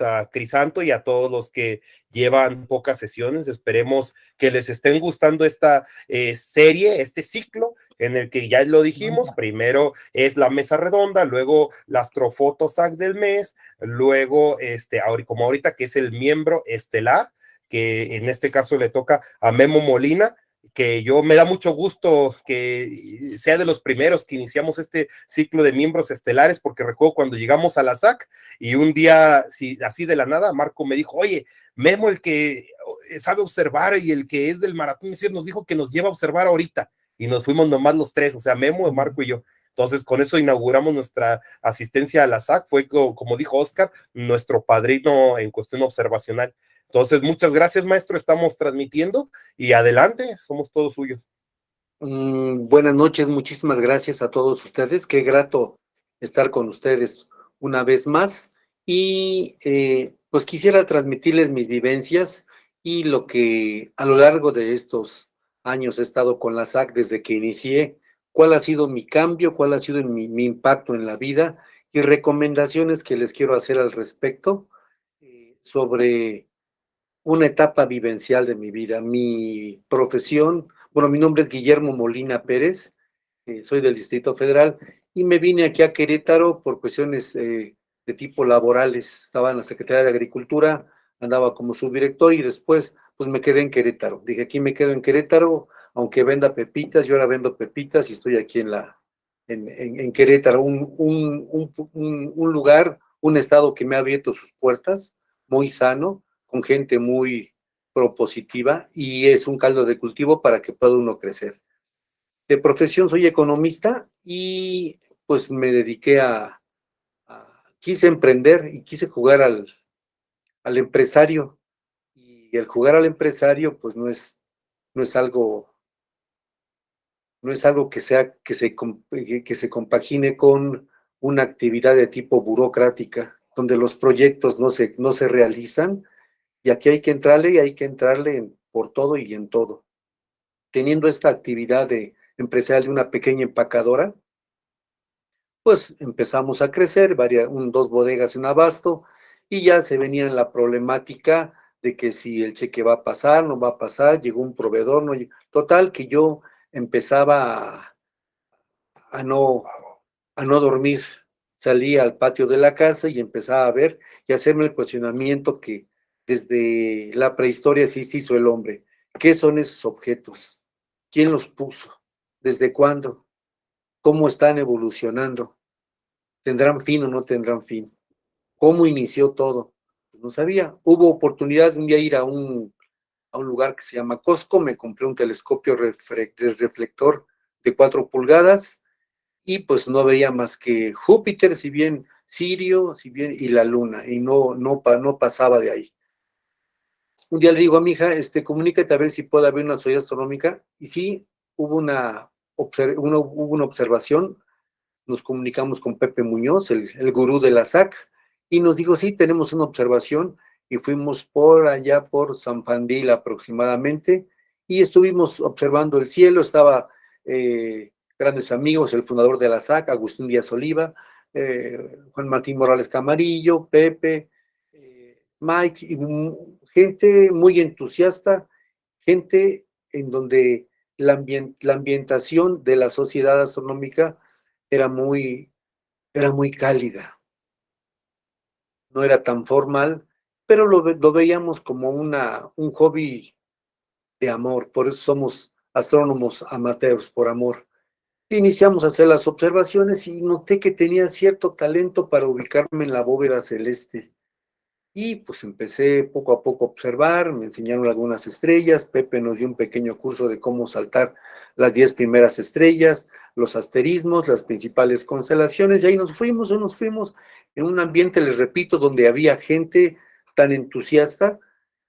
a Crisanto y a todos los que llevan pocas sesiones. Esperemos que les estén gustando esta eh, serie, este ciclo en el que ya lo dijimos, primero es la mesa redonda, luego la astrofotosac del mes, luego, este, como ahorita que es el miembro estelar, que en este caso le toca a Memo Molina, que yo me da mucho gusto que sea de los primeros que iniciamos este ciclo de miembros estelares, porque recuerdo cuando llegamos a la SAC y un día, sí, así de la nada, Marco me dijo, oye, Memo, el que sabe observar y el que es del maratón, nos dijo que nos lleva a observar ahorita y nos fuimos nomás los tres, o sea, Memo, Marco y yo. Entonces, con eso inauguramos nuestra asistencia a la SAC, fue como dijo Oscar, nuestro padrino en cuestión observacional. Entonces, muchas gracias, maestro, estamos transmitiendo y adelante, somos todos suyos. Mm, buenas noches, muchísimas gracias a todos ustedes, qué grato estar con ustedes una vez más. Y eh, pues quisiera transmitirles mis vivencias y lo que a lo largo de estos años he estado con la SAC desde que inicié, cuál ha sido mi cambio, cuál ha sido mi, impacto en la vida y recomendaciones que les quiero hacer al respecto eh, sobre una etapa vivencial de mi vida. Mi profesión, bueno, mi nombre es Guillermo Molina Pérez, eh, soy del Distrito Federal y me vine aquí a Querétaro por cuestiones eh, de tipo laborales. Estaba en la Secretaría de Agricultura, andaba como subdirector y después pues me quedé en Querétaro. Dije, aquí me quedo en Querétaro, aunque venda pepitas, yo ahora vendo pepitas y estoy aquí en, la, en, en, Querétaro, un, un, un, un, lugar, un estado que me ha abierto sus puertas, muy sano, con gente muy propositiva y es un caldo de cultivo para que pueda uno crecer. De profesión soy economista y pues me dediqué a, a quise emprender y quise jugar al, al empresario el jugar al empresario, pues no es, no es algo, no es algo que sea, que se, que se compagine con una actividad de tipo burocrática, donde los proyectos no se, no se realizan, y aquí hay que entrarle y hay que entrarle por todo y en todo. Teniendo esta actividad de empresarial de una pequeña empacadora, pues empezamos a crecer, varias, un, dos bodegas en abasto, y ya se venía la problemática de que si el cheque va a pasar, no va a pasar, llegó un proveedor, no Total, que yo empezaba a, no, a no dormir. Salía al patio de la casa y empezaba a ver y hacerme el cuestionamiento que desde la prehistoria sí se hizo el hombre. ¿Qué son esos objetos? ¿Quién los puso? ¿Desde cuándo? ¿Cómo están evolucionando? ¿Tendrán fin o no tendrán fin? ¿Cómo inició todo? no sabía. Hubo oportunidad un día ir a un, a un lugar que se llama Costco, me compré un telescopio reflector de cuatro pulgadas y pues no veía más que Júpiter, si bien Sirio, si bien y la Luna, y no, no, no pasaba de ahí. Un día le digo a mi hija, este, comunícate a ver si puede haber una soya astronómica, y sí, hubo una, hubo una observación, nos comunicamos con Pepe Muñoz, el, el gurú de la SAC, y nos dijo, sí, tenemos una observación, y fuimos por allá por San Fandil aproximadamente, y estuvimos observando el cielo, estaba eh, grandes amigos, el fundador de la SAC, Agustín Díaz Oliva, eh, Juan Martín Morales Camarillo, Pepe, eh, Mike, y gente muy entusiasta, gente en donde la, ambientación de la sociedad astronómica era muy, era muy cálida no era tan formal, pero lo, veíamos como una, un hobby de amor, por eso somos astrónomos amateurs por amor. Iniciamos a hacer las observaciones y noté que tenía cierto talento para ubicarme en la bóveda celeste. Y pues empecé poco a poco a observar, me enseñaron algunas estrellas, Pepe nos dio un pequeño curso de cómo saltar las diez primeras estrellas, los asterismos, las principales constelaciones, y ahí nos fuimos, nos fuimos en un ambiente, les repito, donde había gente tan entusiasta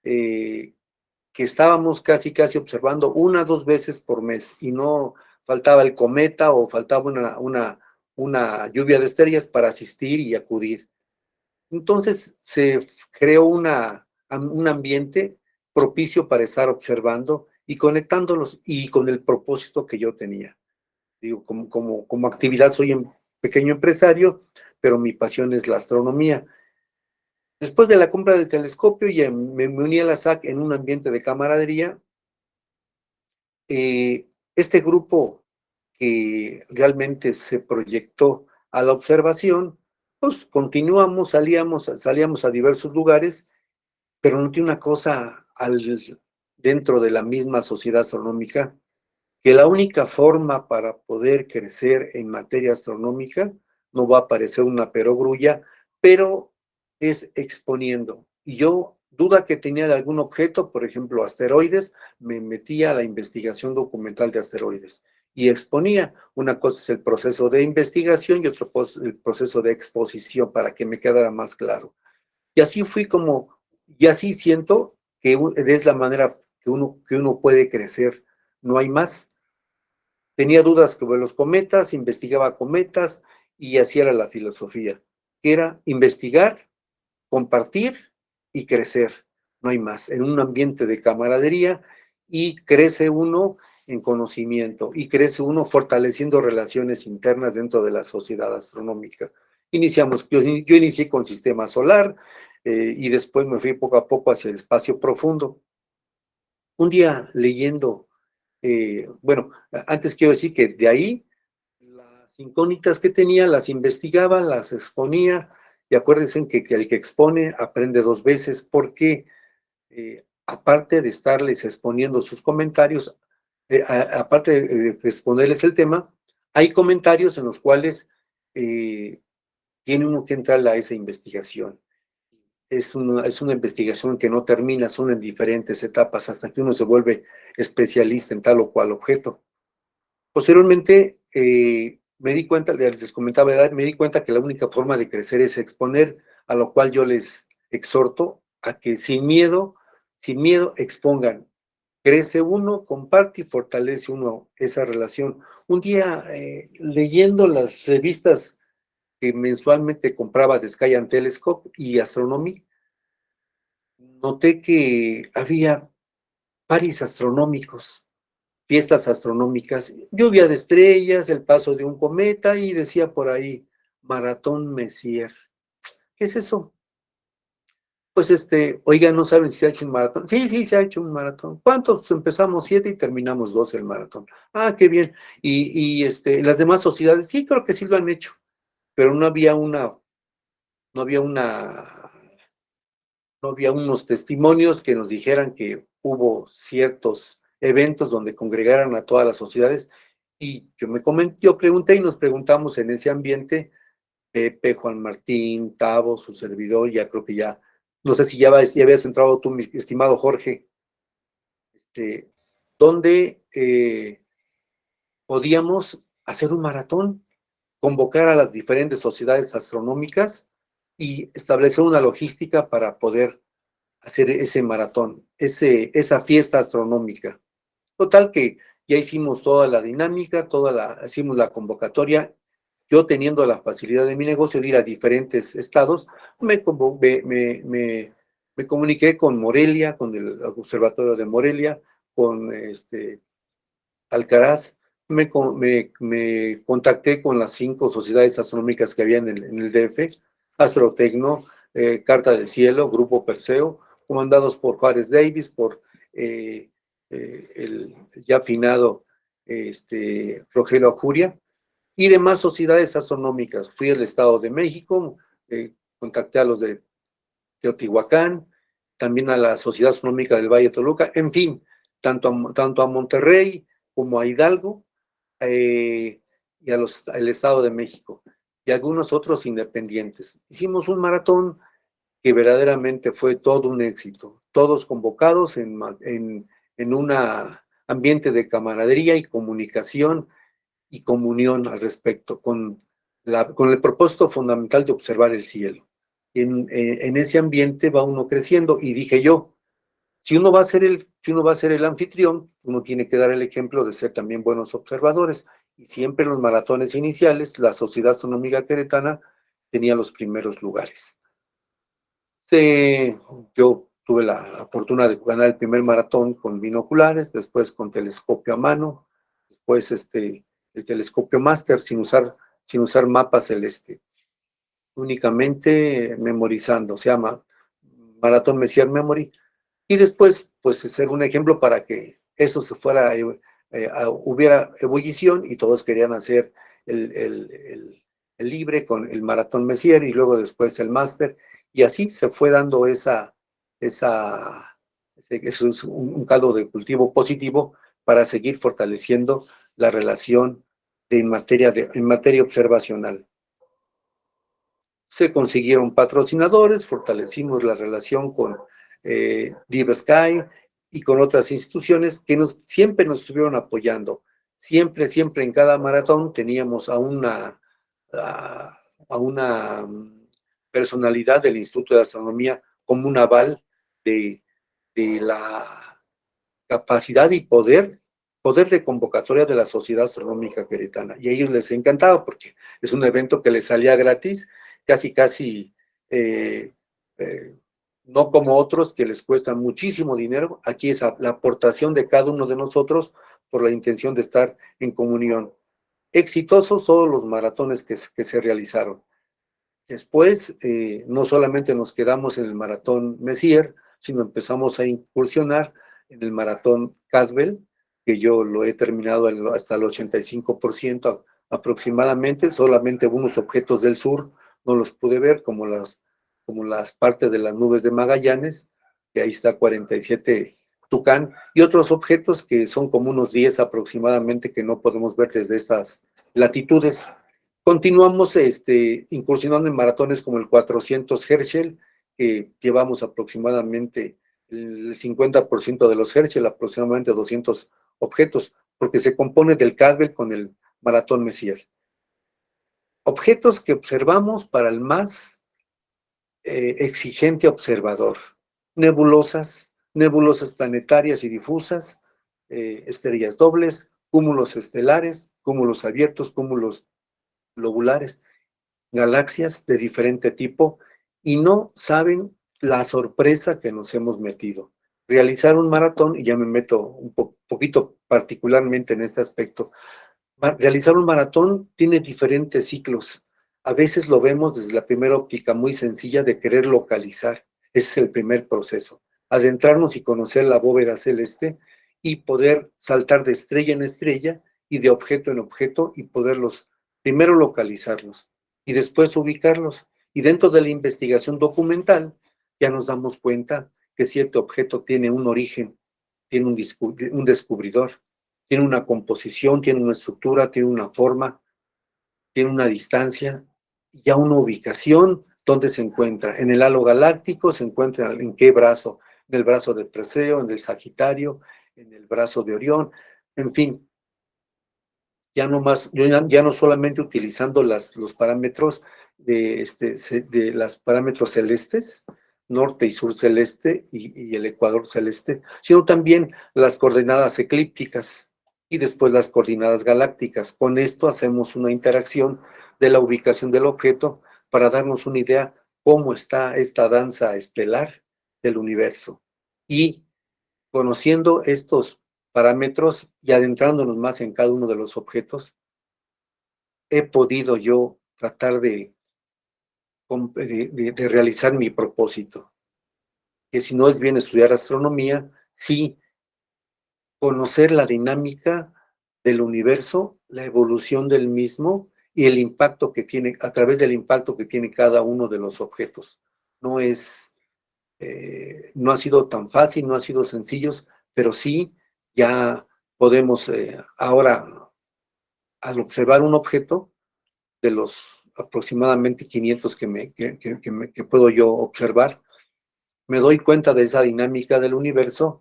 eh, que estábamos casi, casi observando una, dos veces por mes, y no faltaba el cometa o faltaba una, una, una lluvia de estrellas para asistir y acudir. Entonces se creó un ambiente propicio para estar observando y conectándolos y con el propósito que yo tenía. Digo, como, como, actividad soy un pequeño empresario, pero mi pasión es la astronomía. Después de la compra del telescopio, ya me, uní a la SAC en un ambiente de camaradería. Eh, este grupo que realmente se proyectó a la observación, continuamos, salíamos, salíamos a diversos lugares, pero no tiene una cosa al, dentro de la misma sociedad astronómica, que la única forma para poder crecer en materia astronómica, no va a aparecer una perogrulla, pero es exponiendo. Y yo, duda que tenía de algún objeto, por ejemplo, asteroides, me metía a la investigación documental de asteroides y exponía. Una cosa es el proceso de investigación y otro el proceso de exposición para que me quedara más claro. Y así fui como, y así siento que es la manera que uno, que uno puede crecer. No hay más. Tenía dudas sobre los cometas, investigaba cometas y así era la filosofía, era investigar, compartir y crecer. No hay más. En un ambiente de camaradería y crece uno en conocimiento y crece uno fortaleciendo relaciones internas dentro de la sociedad astronómica. Iniciamos, yo, inicié con sistema solar eh, y después me fui poco a poco hacia el espacio profundo. Un día leyendo, eh, bueno, antes quiero decir que de ahí las incógnitas que tenía las investigaba, las exponía y acuérdense que, el que expone aprende dos veces porque eh, aparte de estarles exponiendo sus comentarios, eh, aparte de, exponerles el tema, hay comentarios en los cuales eh, tiene uno que entrar a esa investigación. Es una, es una investigación que no termina, son en diferentes etapas hasta que uno se vuelve especialista en tal o cual objeto. Posteriormente, eh, me di cuenta, les comentaba, me di cuenta que la única forma de crecer es exponer, a lo cual yo les exhorto a que sin miedo, sin miedo expongan crece uno, comparte y fortalece uno esa relación. Un día, eh, leyendo las revistas que mensualmente compraba de Sky and Telescope y Astronomy, noté que había paris astronómicos, fiestas astronómicas, lluvia de estrellas, el paso de un cometa y decía por ahí, Maratón Messier. ¿Qué es eso? Pues este, oiga, no saben si se ha hecho un maratón. Sí, sí, se ha hecho un maratón. ¿Cuántos? Empezamos siete y terminamos doce el maratón. Ah, qué bien. Y, y este, las demás sociedades, sí, creo que sí lo han hecho, pero no había una, no había una, no había unos testimonios que nos dijeran que hubo ciertos eventos donde congregaran a todas las sociedades. Y yo me comenté, yo pregunté y nos preguntamos en ese ambiente, Pepe, Juan Martín, Tavo, su servidor, ya creo que ya no sé si ya, habías entrado tú, mi estimado Jorge, este, donde eh, podíamos hacer un maratón, convocar a las diferentes sociedades astronómicas y establecer una logística para poder hacer ese maratón, ese, esa fiesta astronómica. Total que ya hicimos toda la dinámica, toda la, hicimos la convocatoria yo teniendo la facilidad de mi negocio de ir a diferentes estados, me, me, me, comuniqué con Morelia, con el Observatorio de Morelia, con este, Alcaraz, me, contacté con las cinco sociedades astronómicas que había en el, DF, Astrotecno, eh, Carta del Cielo, Grupo Perseo, comandados por Juárez Davis, por eh, eh, el ya afinado este, Rogelio Acuria, y demás sociedades astronómicas. Fui al Estado de México, eh, contacté a los de Teotihuacán, también a la Sociedad Astronómica del Valle de Toluca, en fin, tanto a, tanto a Monterrey como a Hidalgo eh, y al Estado de México y algunos otros independientes. Hicimos un maratón que verdaderamente fue todo un éxito, todos convocados en, en, en un ambiente de camaradería y comunicación y comunión al respecto, con, la, con el propósito fundamental de observar el cielo. En, en, ese ambiente va uno creciendo y dije yo, si uno va a ser el, si uno va a ser el anfitrión, uno tiene que dar el ejemplo de ser también buenos observadores. Y siempre en los maratones iniciales, la Sociedad Astronómica Queretana tenía los primeros lugares. yo tuve la fortuna de ganar el primer maratón con binoculares, después con telescopio a mano, después este, el telescopio máster sin usar, sin usar mapa celeste, únicamente memorizando, se llama Maratón Messier Memory, y después, pues, ser un ejemplo para que eso se fuera, eh, eh, hubiera ebullición y todos querían hacer el, el, el, libre con el Maratón Messier y luego después el Máster, y así se fue dando esa, esa, eso es un, un caldo de cultivo positivo para seguir fortaleciendo la relación de, en, materia de, en materia observacional. Se consiguieron patrocinadores, fortalecimos la relación con eh, Deep Sky y con otras instituciones que nos, siempre nos estuvieron apoyando. Siempre, siempre en cada maratón teníamos a una, a una mm, personalidad del Instituto de Astronomía como un aval de, de la capacidad y poder poder de convocatoria de la Sociedad Astronómica Queretana. Y a ellos les encantaba porque es un evento que les salía gratis, casi, casi, eh, eh, no como otros que les cuesta muchísimo dinero. Aquí es la aportación de cada uno de nosotros por la intención de estar en comunión. Exitosos todos los maratones que, se realizaron. Después, eh, no solamente nos quedamos en el maratón Messier, sino empezamos a incursionar en el maratón Caswell, que yo lo he terminado hasta el 85% aproximadamente, solamente algunos objetos del sur no los pude ver, como las, como las partes de las nubes de Magallanes, que ahí está 47 Tucán, y otros objetos que son como unos 10 aproximadamente que no podemos ver desde estas latitudes. Continuamos este, incursionando en maratones como el 400 Herschel, que llevamos aproximadamente el 50% de los Herschel, aproximadamente 200 objetos, porque se compone del Cadwell con el maratón Messier. Objetos que observamos para el más eh, exigente observador. Nebulosas, nebulosas planetarias y difusas, eh, estrellas dobles, cúmulos estelares, cúmulos abiertos, cúmulos globulares, galaxias de diferente tipo, y no saben la sorpresa que nos hemos metido realizar un maratón, y ya me meto un poquito particularmente en este aspecto, realizar un maratón tiene diferentes ciclos. A veces lo vemos desde la primera óptica muy sencilla de querer localizar. Ese es el primer proceso. Adentrarnos y conocer la bóveda celeste y poder saltar de estrella en estrella y de objeto en objeto y poderlos primero localizarlos y después ubicarlos. Y dentro de la investigación documental ya nos damos cuenta que cierto objeto tiene un origen, tiene un, descubridor, tiene una composición, tiene una estructura, tiene una forma, tiene una distancia, y ya una ubicación donde se encuentra. En el halo galáctico se encuentra en qué brazo, en el brazo de Preseo, en el Sagitario, en el brazo de Orión, en fin. Ya no, más, ya no solamente utilizando las, los parámetros de, este, de los parámetros celestes, norte y sur celeste y, el ecuador celeste, sino también las coordenadas eclípticas y después las coordenadas galácticas. Con esto hacemos una interacción de la ubicación del objeto para darnos una idea cómo está esta danza estelar del universo. Y conociendo estos parámetros y adentrándonos más en cada uno de los objetos, he podido yo tratar de de, realizar mi propósito. Que si no es bien estudiar astronomía, sí conocer la dinámica del universo, la evolución del mismo y el impacto que tiene, a través del impacto que tiene cada uno de los objetos. No es, eh, no ha sido tan fácil, no ha sido sencillo, pero sí ya podemos eh, ahora, al observar un objeto, de los aproximadamente 500 que, me, que, que, puedo yo observar, me doy cuenta de esa dinámica del universo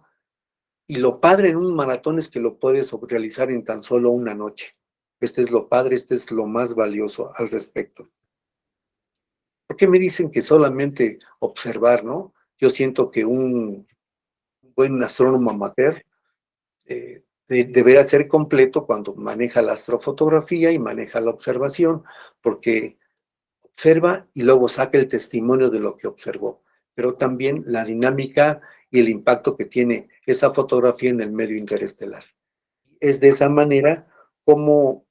y lo padre en un maratón es que lo puedes realizar en tan solo una noche. Este es lo padre, este es lo más valioso al respecto. ¿Por qué me dicen que solamente observar, no? Yo siento que un buen astrónomo amateur eh, deberá ser completo cuando maneja la astrofotografía y maneja la observación, porque observa y luego saca el testimonio de lo que observó, pero también la dinámica y el impacto que tiene esa fotografía en el medio interestelar. Es de esa manera como,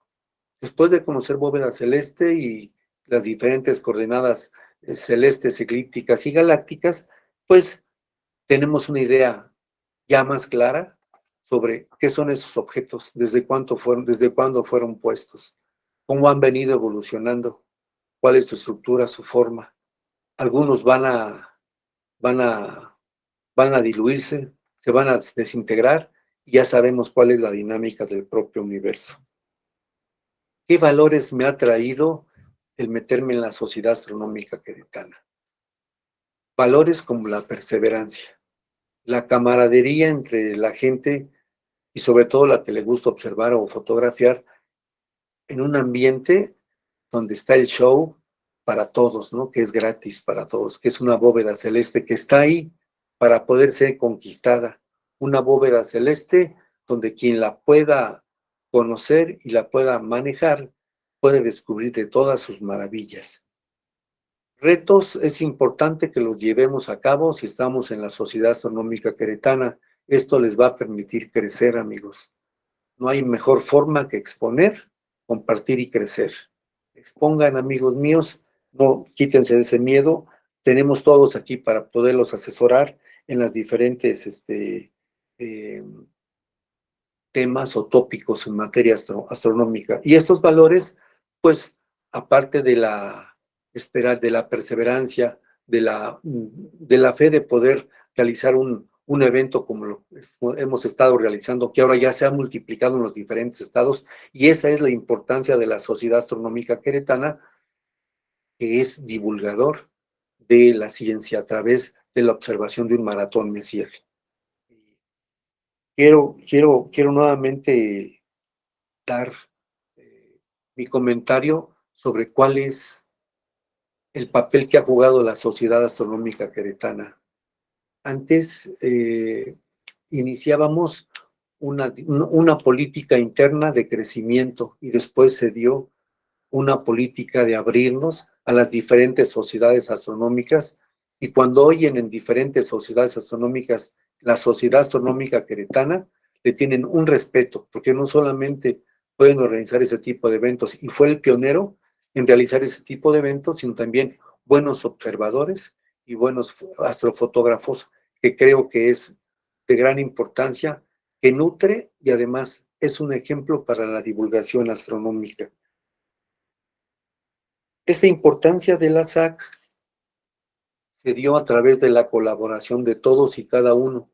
después de conocer bóveda celeste y las diferentes coordenadas eh, celestes, eclípticas y galácticas, pues tenemos una idea ya más clara sobre qué son esos objetos, desde cuánto fueron, desde cuándo fueron puestos, cómo han venido evolucionando, cuál es su estructura, su forma. Algunos van a, van a, van a diluirse, se van a desintegrar y ya sabemos cuál es la dinámica del propio universo. ¿Qué valores me ha traído el meterme en la sociedad astronómica queretana? Valores como la perseverancia, la camaradería entre la gente y sobre todo la que le gusta observar o fotografiar en un ambiente donde está el show para todos, ¿no? Que es gratis para todos, que es una bóveda celeste que está ahí para poder ser conquistada. Una bóveda celeste donde quien la pueda conocer y la pueda manejar puede descubrir de todas sus maravillas. Retos es importante que los llevemos a cabo si estamos en la Sociedad Astronómica Queretana. Esto les va a permitir crecer, amigos. No hay mejor forma que exponer, compartir y crecer. Expongan, amigos míos, no quítense de ese miedo. Tenemos todos aquí para poderlos asesorar en las diferentes este, em, temas o tópicos en materia astronómica. Y estos valores, pues, aparte de la esperar, de la perseverancia, de la, de la fe de poder realizar un, un evento como lo hemos estado realizando, que ahora ya se ha multiplicado en los diferentes estados, y esa es la importancia de la Sociedad Astronómica Queretana, que es divulgador de la ciencia a través de la observación de un maratón Messier. Quiero, quiero, quiero nuevamente dar eh, mi comentario sobre cuál es el papel que ha jugado la Sociedad Astronómica Queretana. Antes eh, iniciábamos una, una política interna de crecimiento y después se dio una política de abrirnos a las diferentes sociedades astronómicas y cuando oyen en diferentes sociedades astronómicas la Sociedad Astronómica Queretana, le tienen un respeto, porque no solamente pueden organizar ese tipo de eventos, y fue el pionero en realizar ese tipo de eventos, sino también buenos observadores y buenos astrofotógrafos, que creo que es de gran importancia, que nutre y además es un ejemplo para la divulgación astronómica. Esta importancia de la SAC se dio a través de la colaboración de todos y cada uno.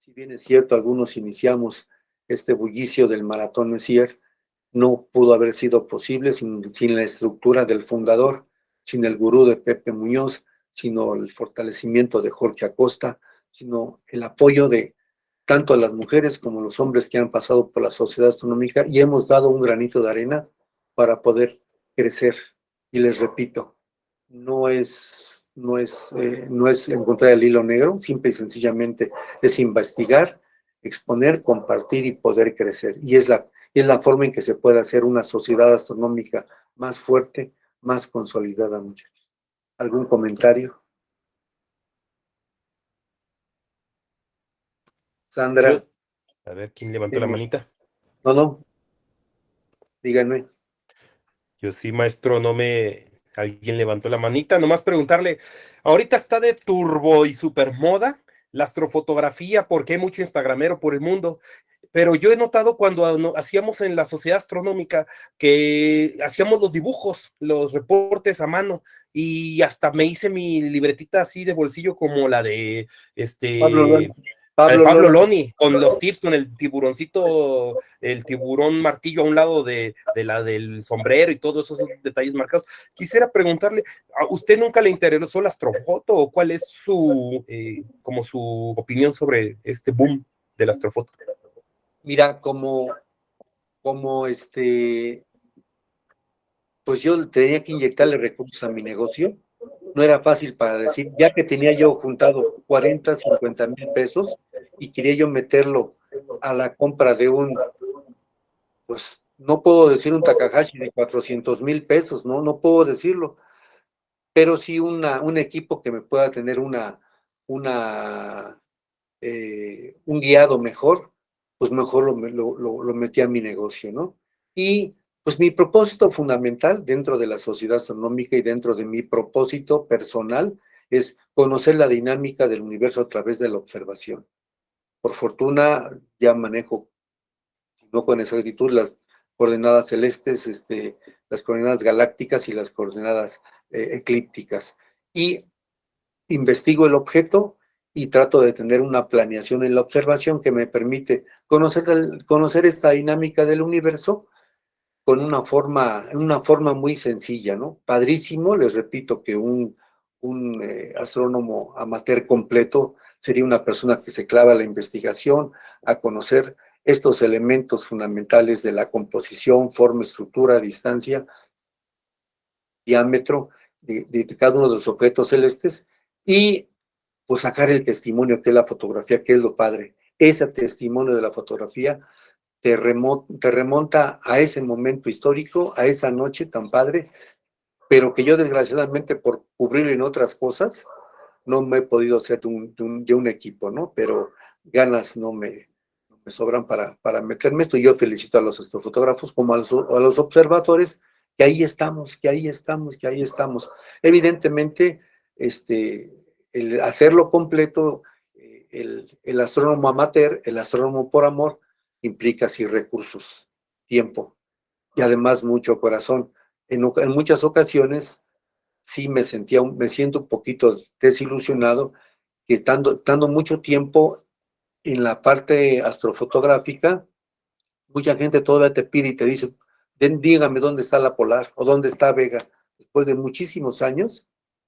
Si bien es cierto, algunos iniciamos este bullicio del Maratón Messier, no pudo haber sido posible sin, la estructura del fundador, sin el gurú de Pepe Muñoz, sino el fortalecimiento de Jorge Acosta, sino el apoyo de tanto a las mujeres como los hombres que han pasado por la sociedad astronómica y hemos dado un granito de arena para poder crecer. Y les repito, no es, no es, eh, no es encontrar el hilo negro, simple y sencillamente es investigar, exponer, compartir y poder crecer. Y es la es la forma en que se puede hacer una sociedad astronómica más fuerte, más consolidada, muchachos. ¿Algún comentario? Sandra. a ver, ¿quién levantó la manita? No, no. Díganme. Yo sí, maestro, no me... Alguien levantó la manita, nomás preguntarle, ahorita está de turbo y super moda la astrofotografía, porque hay mucho instagramero por el mundo, pero yo he notado cuando hacíamos en la sociedad astronómica que hacíamos los dibujos, los reportes a mano, y hasta me hice mi libretita así de bolsillo como la de este Pablo, Loni, con los tips, con el tiburoncito, el tiburón martillo a un lado de, la del sombrero y todos esos detalles marcados. Quisiera preguntarle, ¿a usted nunca le interesó la astrofoto o cuál es su, eh, como su opinión sobre este boom de la astrofoto? Mira, como, como este, pues yo tenía que inyectarle recursos a mi negocio, no era fácil para decir, ya que tenía yo juntado 40, 50 mil pesos y quería yo meterlo a la compra de un, pues no puedo decir un Takahashi de 400 mil pesos, no, no puedo decirlo, pero sí una, un equipo que me pueda tener una, una, eh, un guiado mejor, pues mejor lo, lo, metí a mi negocio, ¿no? Y pues mi propósito fundamental dentro de la sociedad astronómica y dentro de mi propósito personal es conocer la dinámica del universo a través de la observación. Por fortuna ya manejo, no con exactitud, las coordenadas celestes, este, las coordenadas galácticas y las coordenadas eh, eclípticas. Y investigo el objeto y trato de tener una planeación en la observación que me permite conocer, conocer esta dinámica del universo con una forma, una forma muy sencilla, ¿no? Padrísimo, les repito que un, un eh, astrónomo amateur completo sería una persona que se clava a la investigación, a conocer estos elementos fundamentales de la composición, forma, estructura, distancia, diámetro de, de cada uno de los objetos celestes y pues sacar el testimonio que es la fotografía, que es lo padre. Ese testimonio de la fotografía te, remonta a ese momento histórico, a esa noche tan padre, pero que yo desgraciadamente por cubrir en otras cosas, no me he podido hacer de un, equipo, ¿no? Pero ganas no me, me sobran para, para meterme esto. Yo felicito a los astrofotógrafos como a los, a los observadores, que ahí estamos, que ahí estamos, que ahí estamos. Evidentemente, este, el hacerlo completo, eh, el, astrónomo amateur, el astrónomo por amor, implica sí recursos, tiempo y además mucho corazón. En, muchas ocasiones sí me sentía, me siento un poquito desilusionado que estando, estando mucho tiempo en la parte astrofotográfica, mucha gente todavía te pide y te dice, dígame dónde está la polar o dónde está Vega. Después de muchísimos años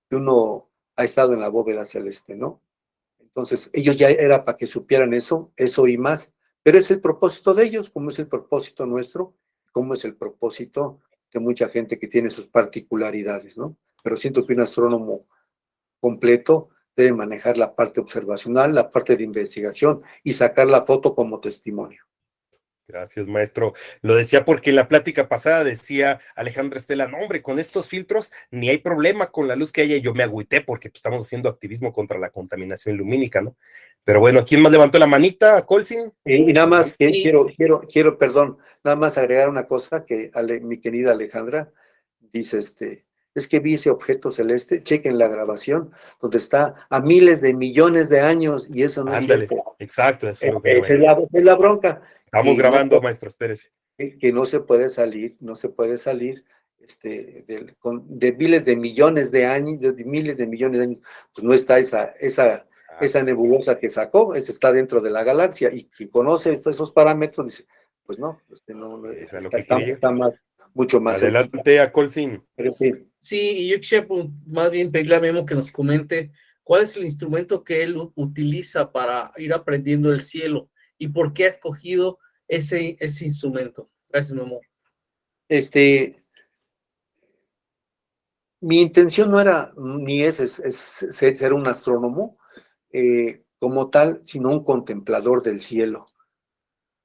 que uno ha estado en la bóveda celeste, ¿no? Entonces, ellos ya era para que supieran eso, eso y más, pero es el propósito de ellos, como es el propósito nuestro, como es el propósito de mucha gente que tiene sus particularidades, ¿no? Pero siento que un astrónomo completo debe manejar la parte observacional, la parte de investigación y sacar la foto como testimonio. Gracias, maestro. Lo decía porque en la plática pasada decía Alejandra Estela, no, hombre, con estos filtros ni hay problema con la luz que haya. Yo me agüité porque pues, estamos haciendo activismo contra la contaminación lumínica, ¿no? Pero bueno, ¿quién más levantó la manita? ¿Colsin? Y, nada más, quiero, quiero, quiero, perdón, nada más agregar una cosa que mi querida Alejandra dice, este, es que vi ese objeto celeste, chequen la grabación, donde está a miles de millones de años y eso no Ándale, es cierto. Exacto, eso es, es, es la bronca. Estamos grabando, maestro, espérese. Que no se puede salir, no se puede salir este, de, con, de miles de millones de años, de miles de millones de años, pues no está esa, esa, esa nebulosa que sacó, esa está dentro de la galaxia, y quien conoce esos parámetros dice, pues no, este no, está, está, más, mucho más. Adelante a Colsin. Sí, y yo quisiera pues, más bien pedirle a Memo que nos comente cuál es el instrumento que él utiliza para ir aprendiendo el cielo y por qué ha escogido ese, ese instrumento. Gracias, mi amor. Este, mi intención no era ni es, ser un astrónomo eh, como tal, sino un contemplador del cielo.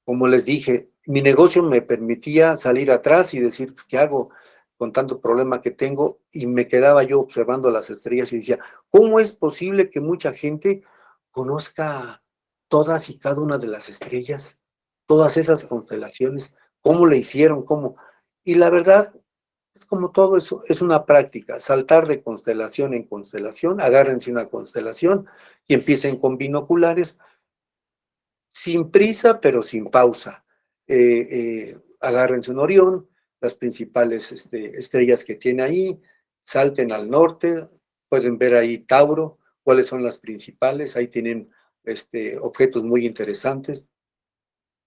Como les dije, mi negocio me permitía salir atrás y decir, pues, ¿qué hago con tanto problema que tengo? Y me quedaba yo observando las estrellas y decía, ¿cómo es posible que mucha gente conozca todas y cada una de las estrellas, todas esas constelaciones, cómo le hicieron, cómo. Y la verdad, es como todo eso, es una práctica, saltar de constelación en constelación, agárrense una constelación y empiecen con binoculares, sin prisa, pero sin pausa. Eh, eh, agárrense un Orión, las principales este, estrellas que tiene ahí, salten al norte, pueden ver ahí Tauro, cuáles son las principales, ahí tienen este, objetos muy interesantes.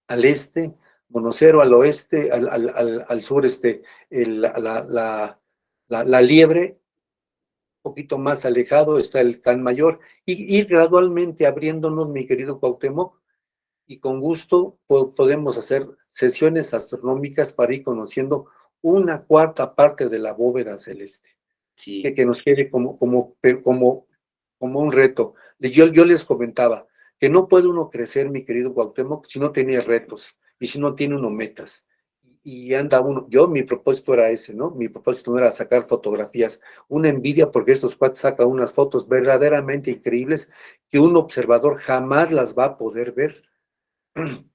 Al este, Monocero, al oeste, al, al, al, sur, este, la, la, la, liebre, un poquito más alejado está el Can Mayor, y ir gradualmente abriéndonos, mi querido Cuauhtémoc, y con gusto podemos hacer sesiones astronómicas para ir conociendo una cuarta parte de la bóveda celeste. Que, que, nos quede como, como, como, como un reto. Yo, yo les comentaba, que no puede uno crecer, mi querido Cuauhtémoc, si no tiene retos y si no tiene uno metas. Y anda uno, yo mi propósito era ese, ¿no? Mi propósito no era sacar fotografías, una envidia porque estos cuates sacan unas fotos verdaderamente increíbles que un observador jamás las va a poder ver.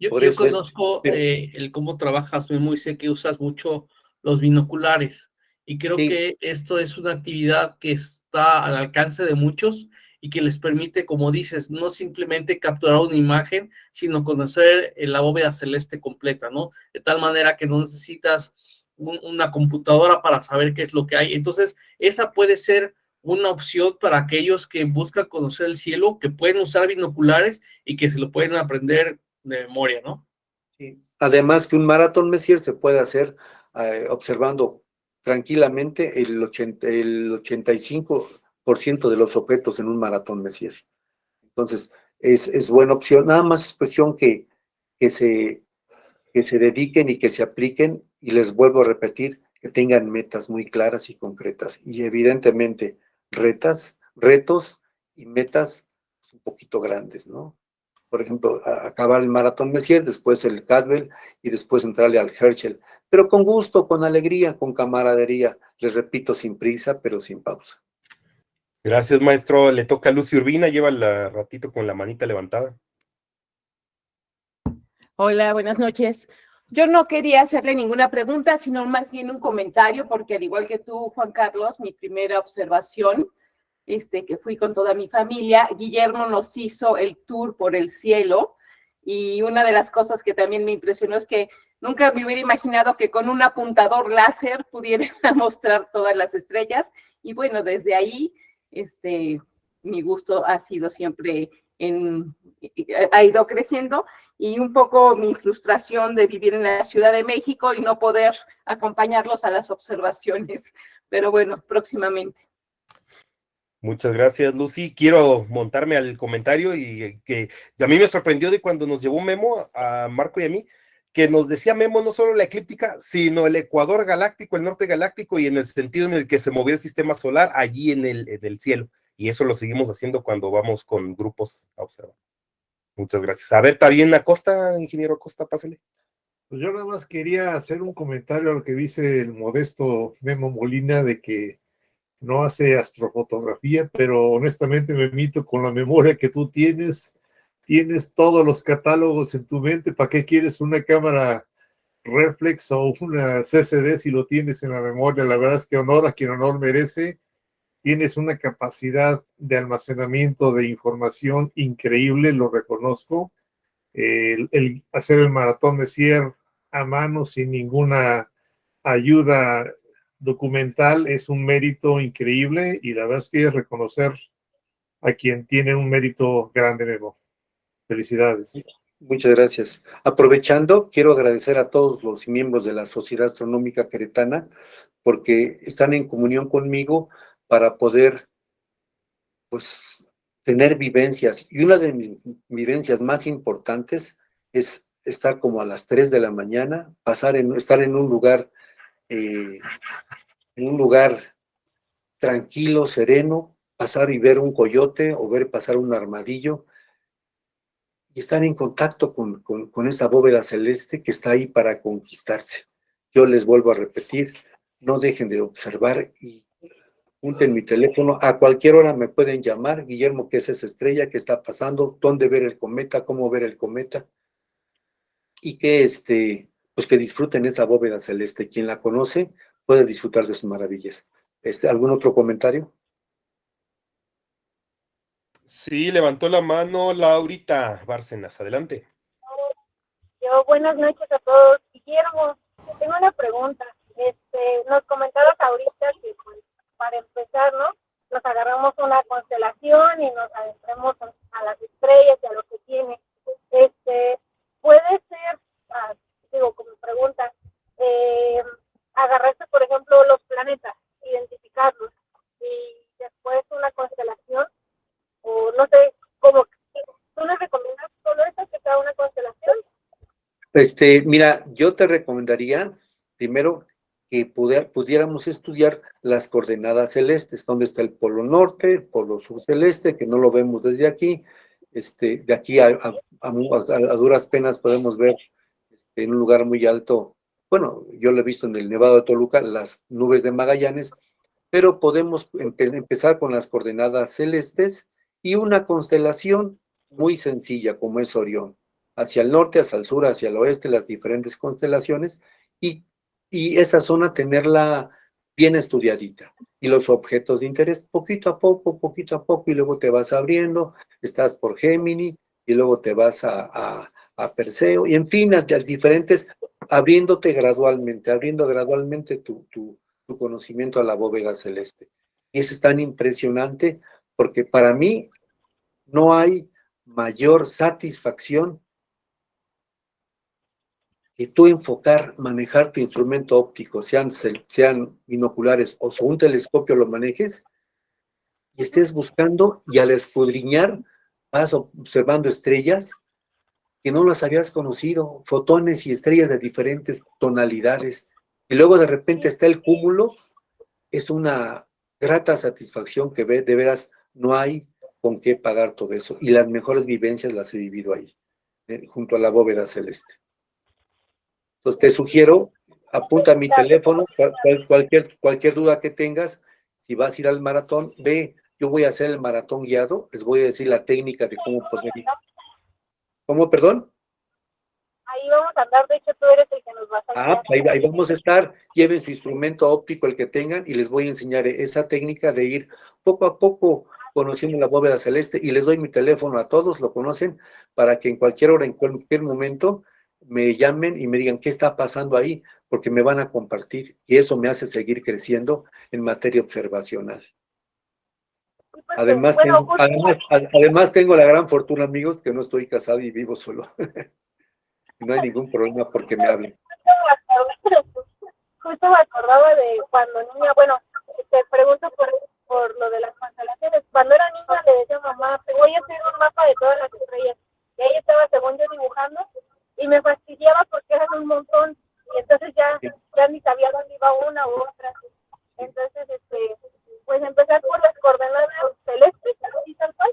Yo, conozco eh, el cómo trabajas, Memo, y sé que usas mucho los binoculares. Y creo que esto es una actividad que está al alcance de muchos y que les permite, como dices, no simplemente capturar una imagen, sino conocer la bóveda celeste completa, ¿no? De tal manera que no necesitas una computadora para saber qué es lo que hay. Entonces, esa puede ser una opción para aquellos que buscan conocer el cielo, que pueden usar binoculares y que se lo pueden aprender de memoria, ¿no? Sí. Además que un maratón Messier se puede hacer eh, observando tranquilamente el, 80, el 85% de los objetos en un maratón Messier. Entonces, es, es, buena opción. Nada más es cuestión que, que, se, que se dediquen y que se apliquen, y les vuelvo a repetir, que tengan metas muy claras y concretas. Y evidentemente, retas, retos y metas un poquito grandes, ¿no? Por ejemplo, acabar el maratón Messier, después el Cadwell y después entrarle al Herschel. Pero con gusto, con alegría, con camaradería. Les repito, sin prisa, pero sin pausa. Gracias, maestro. Le toca a Lucy Urbina, lleva el ratito con la manita levantada. Hola, buenas noches. Yo no quería hacerle ninguna pregunta, sino más bien un comentario, porque al igual que tú, Juan Carlos, mi primera observación este, que fui con toda mi familia, Guillermo nos hizo el tour por el cielo y una de las cosas que también me impresionó es que nunca me hubiera imaginado que con un apuntador láser pudiera mostrar todas las estrellas y bueno, desde ahí este, mi gusto ha sido siempre en, ha ido creciendo y un poco mi frustración de vivir en la Ciudad de México y no poder acompañarlos a las observaciones, pero bueno, próximamente. Muchas gracias, Lucy. Quiero montarme al comentario y que a mí me sorprendió de cuando nos llevó Memo a Marco y a mí, que nos decía Memo no solo la eclíptica, sino el Ecuador galáctico, el norte galáctico y en el sentido en el que se movía el sistema solar allí en el, en el cielo. Y eso lo seguimos haciendo cuando vamos con grupos a observar. Muchas gracias. A ver, ¿está bien Acosta, ingeniero Acosta? Pásale. Pues yo nada más quería hacer un comentario a lo que dice el modesto Memo Molina de que no hace astrofotografía, pero honestamente me mito con la memoria que tú tienes. Tienes todos los catálogos en tu mente. ¿Para qué quieres una cámara reflex o una CCD si lo tienes en la memoria? La verdad es que honor a quien honor merece. Tienes una capacidad de almacenamiento de información increíble, lo reconozco. El, el hacer el maratón de cierre a mano sin ninguna ayuda documental es un mérito increíble y la verdad es que es reconocer a quien tiene un mérito grande, Memo. Felicidades. Muchas gracias. Aprovechando, quiero agradecer a todos los miembros de la Sociedad Astronómica Queretana porque están en comunión conmigo para poder, pues, tener vivencias. Y una de mis vivencias más importantes es estar como a las 3 de la mañana, pasar en, estar en un lugar eh, un lugar tranquilo, sereno, pasar y ver un coyote o ver pasar un armadillo y estar en contacto con, con, esa bóveda celeste que está ahí para conquistarse. Yo les vuelvo a repetir, no dejen de observar y junten mi teléfono, a cualquier hora me pueden llamar, Guillermo, ¿qué es esa estrella? ¿Qué está pasando? ¿Dónde ver el cometa? ¿Cómo ver el cometa? Y que este, pues que disfruten esa bóveda celeste. Quien la conoce puede disfrutar de sus maravillas. Este, ¿Algún otro comentario? Sí, levantó la mano Laurita Bárcenas. Adelante. Yo, buenas noches a todos. Guillermo, tengo una pregunta. Este, nos comentabas ahorita que pues, para empezar, ¿no? Nos agarramos una constelación y nos adentramos a, las estrellas y a lo que tiene. Este, puede ser, ah, digo, como pregunta, eh, agarrarse, por ejemplo, los planetas, identificarlos, y después una constelación, o no sé, cómo, ¿tú nos recomiendas solo eso, que sea una constelación? Este, mira, yo te recomendaría, primero, que pudiéramos estudiar las coordenadas celestes, donde está el polo norte, el polo sur celeste, que no lo vemos desde aquí, este, de aquí a, a duras penas podemos ver en un lugar muy alto, bueno, yo lo he visto en el Nevado de Toluca, las nubes de Magallanes, pero podemos empezar con las coordenadas celestes y una constelación muy sencilla como es Orión, hacia el norte, hacia el sur, hacia el oeste, las diferentes constelaciones, y, y esa zona tenerla bien estudiadita. Y los objetos de interés, poquito a poco, poquito a poco, y luego te vas abriendo, estás por Gemini, y luego te vas a, a, Perseo, y en fin, a, a, diferentes, abriéndote gradualmente, abriendo gradualmente tu, tu, tu conocimiento a la bóveda celeste. Y eso es tan impresionante, porque para mí no hay mayor satisfacción que tú enfocar, manejar tu instrumento óptico, sean, sean binoculares o un telescopio lo manejes, y estés buscando y al escudriñar vas observando estrellas que no las habías conocido, fotones y estrellas de diferentes tonalidades, y luego de repente está el cúmulo, es una grata satisfacción que de veras no hay con qué pagar todo eso. Y las mejores vivencias las he vivido ahí, eh, junto a la bóveda celeste. Entonces te sugiero, apunta mi teléfono, cualquier, cualquier duda que tengas, si vas a ir al maratón, ve, yo voy a hacer el maratón guiado, les voy a decir la técnica de cómo poder ¿Cómo, perdón? Ahí vamos a andar, de hecho tú eres el que nos va a Ah, ahí, ahí, vamos a estar, lleven su instrumento óptico, el que tengan, y les voy a enseñar esa técnica de ir poco a poco conociendo la bóveda celeste y les doy mi teléfono a todos, lo conocen, para que en cualquier hora, en cualquier momento, me llamen y me digan qué está pasando ahí, porque me van a compartir y eso me hace seguir creciendo en materia observacional. Además, bueno, tengo, además, además, tengo la gran fortuna, amigos, que no estoy casado y vivo solo. no hay ningún problema porque me hablen. Justo me acordaba de cuando niña, bueno, te pregunto por por lo de las constelaciones. Cuando era niña le decía a mamá, voy a hacer un mapa de todas las estrellas. Y ahí estaba, según yo, dibujando, y me fastidiaba porque eran un montón, y entonces ya, ya ni sabía dónde iba una u otra. Entonces, este, pues empezar por las coordenadas celestes, así tal cual.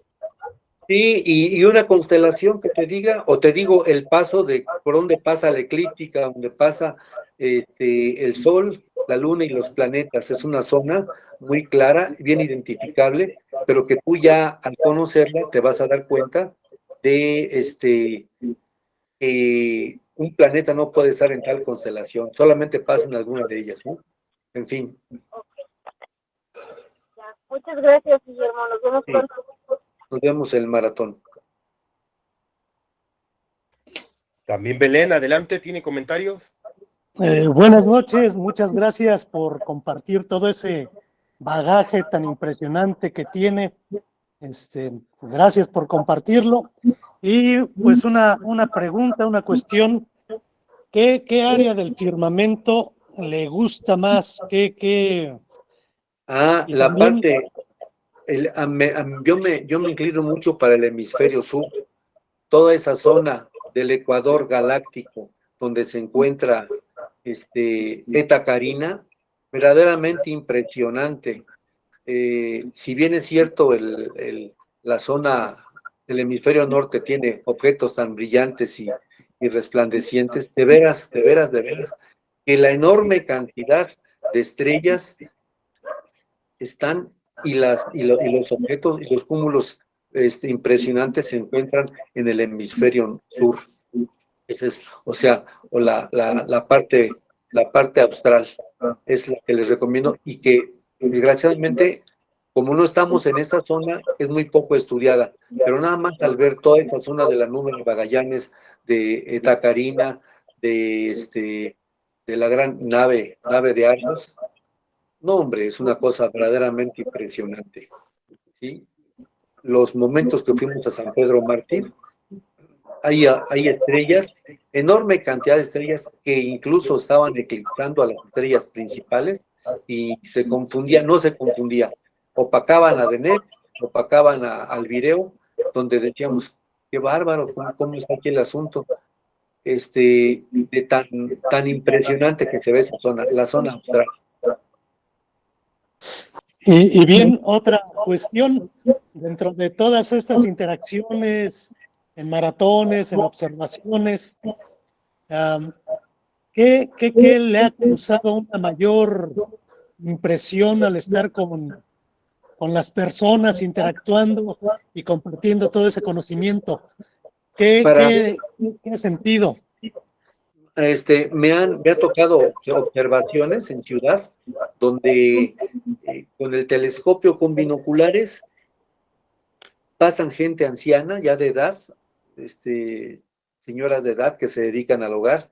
Sí, y, y, una constelación que te diga, o te digo el paso de por dónde pasa la eclíptica, donde pasa este, el Sol, la Luna y los planetas. Es una zona muy clara, bien identificable, pero que tú ya al conocerla te vas a dar cuenta de este que un planeta no puede estar en tal constelación, solamente pasa en alguna de ellas, ¿no? En fin. Muchas gracias, Guillermo. Nos vemos pronto. Nos vemos en el maratón. También Belén, adelante, ¿tiene comentarios? Eh, buenas noches, muchas gracias por compartir todo ese bagaje tan impresionante que tiene. Este, gracias por compartirlo. Y pues una, una pregunta, una cuestión. ¿Qué, ¿Qué área del firmamento le gusta más? ¿Qué, qué... Ah, la también... parte, el, a me, a, yo, me, yo me inclino mucho para el hemisferio sur, toda esa zona del Ecuador galáctico, donde se encuentra este, Eta Carina, verdaderamente impresionante. Eh, si bien es cierto, el, el, la zona del hemisferio norte tiene objetos tan brillantes y, resplandecientes, de veras, de veras, de veras, que la enorme cantidad de estrellas están y, las, y, lo, y los objetos y los cúmulos este, impresionantes se encuentran en el hemisferio sur. Ese es, o sea, o la, parte, la parte austral es la que les recomiendo y que desgraciadamente, como no estamos en esa zona, es muy poco estudiada, pero nada más al ver toda esa zona de la nube de Magallanes, de Tacarina, de, este, de la gran nave, nave de Argos, no hombre, es una cosa verdaderamente impresionante. ¿sí? Los momentos que fuimos a San Pedro Mártir, hay, hay estrellas, enorme cantidad de estrellas que incluso estaban eclipsando a las estrellas principales y se confundía, no se confundía, opacaban a Denet, opacaban al Vireo, donde decíamos, qué bárbaro, ¿cómo, está aquí el asunto? Este, de tan, tan impresionante que se ve esa zona, la zona austral. Y, bien, otra cuestión, dentro de todas estas interacciones en maratones, en observaciones. ¿qué, qué, ¿Qué le ha causado una mayor impresión al estar con, con las personas interactuando y compartiendo todo ese conocimiento? ¿Qué, Para, qué, qué sentido? este, me, han, me ha tocado observaciones en ciudad donde eh, con el telescopio con binoculares pasan gente anciana ya de edad, este, señoras de edad que se dedican al hogar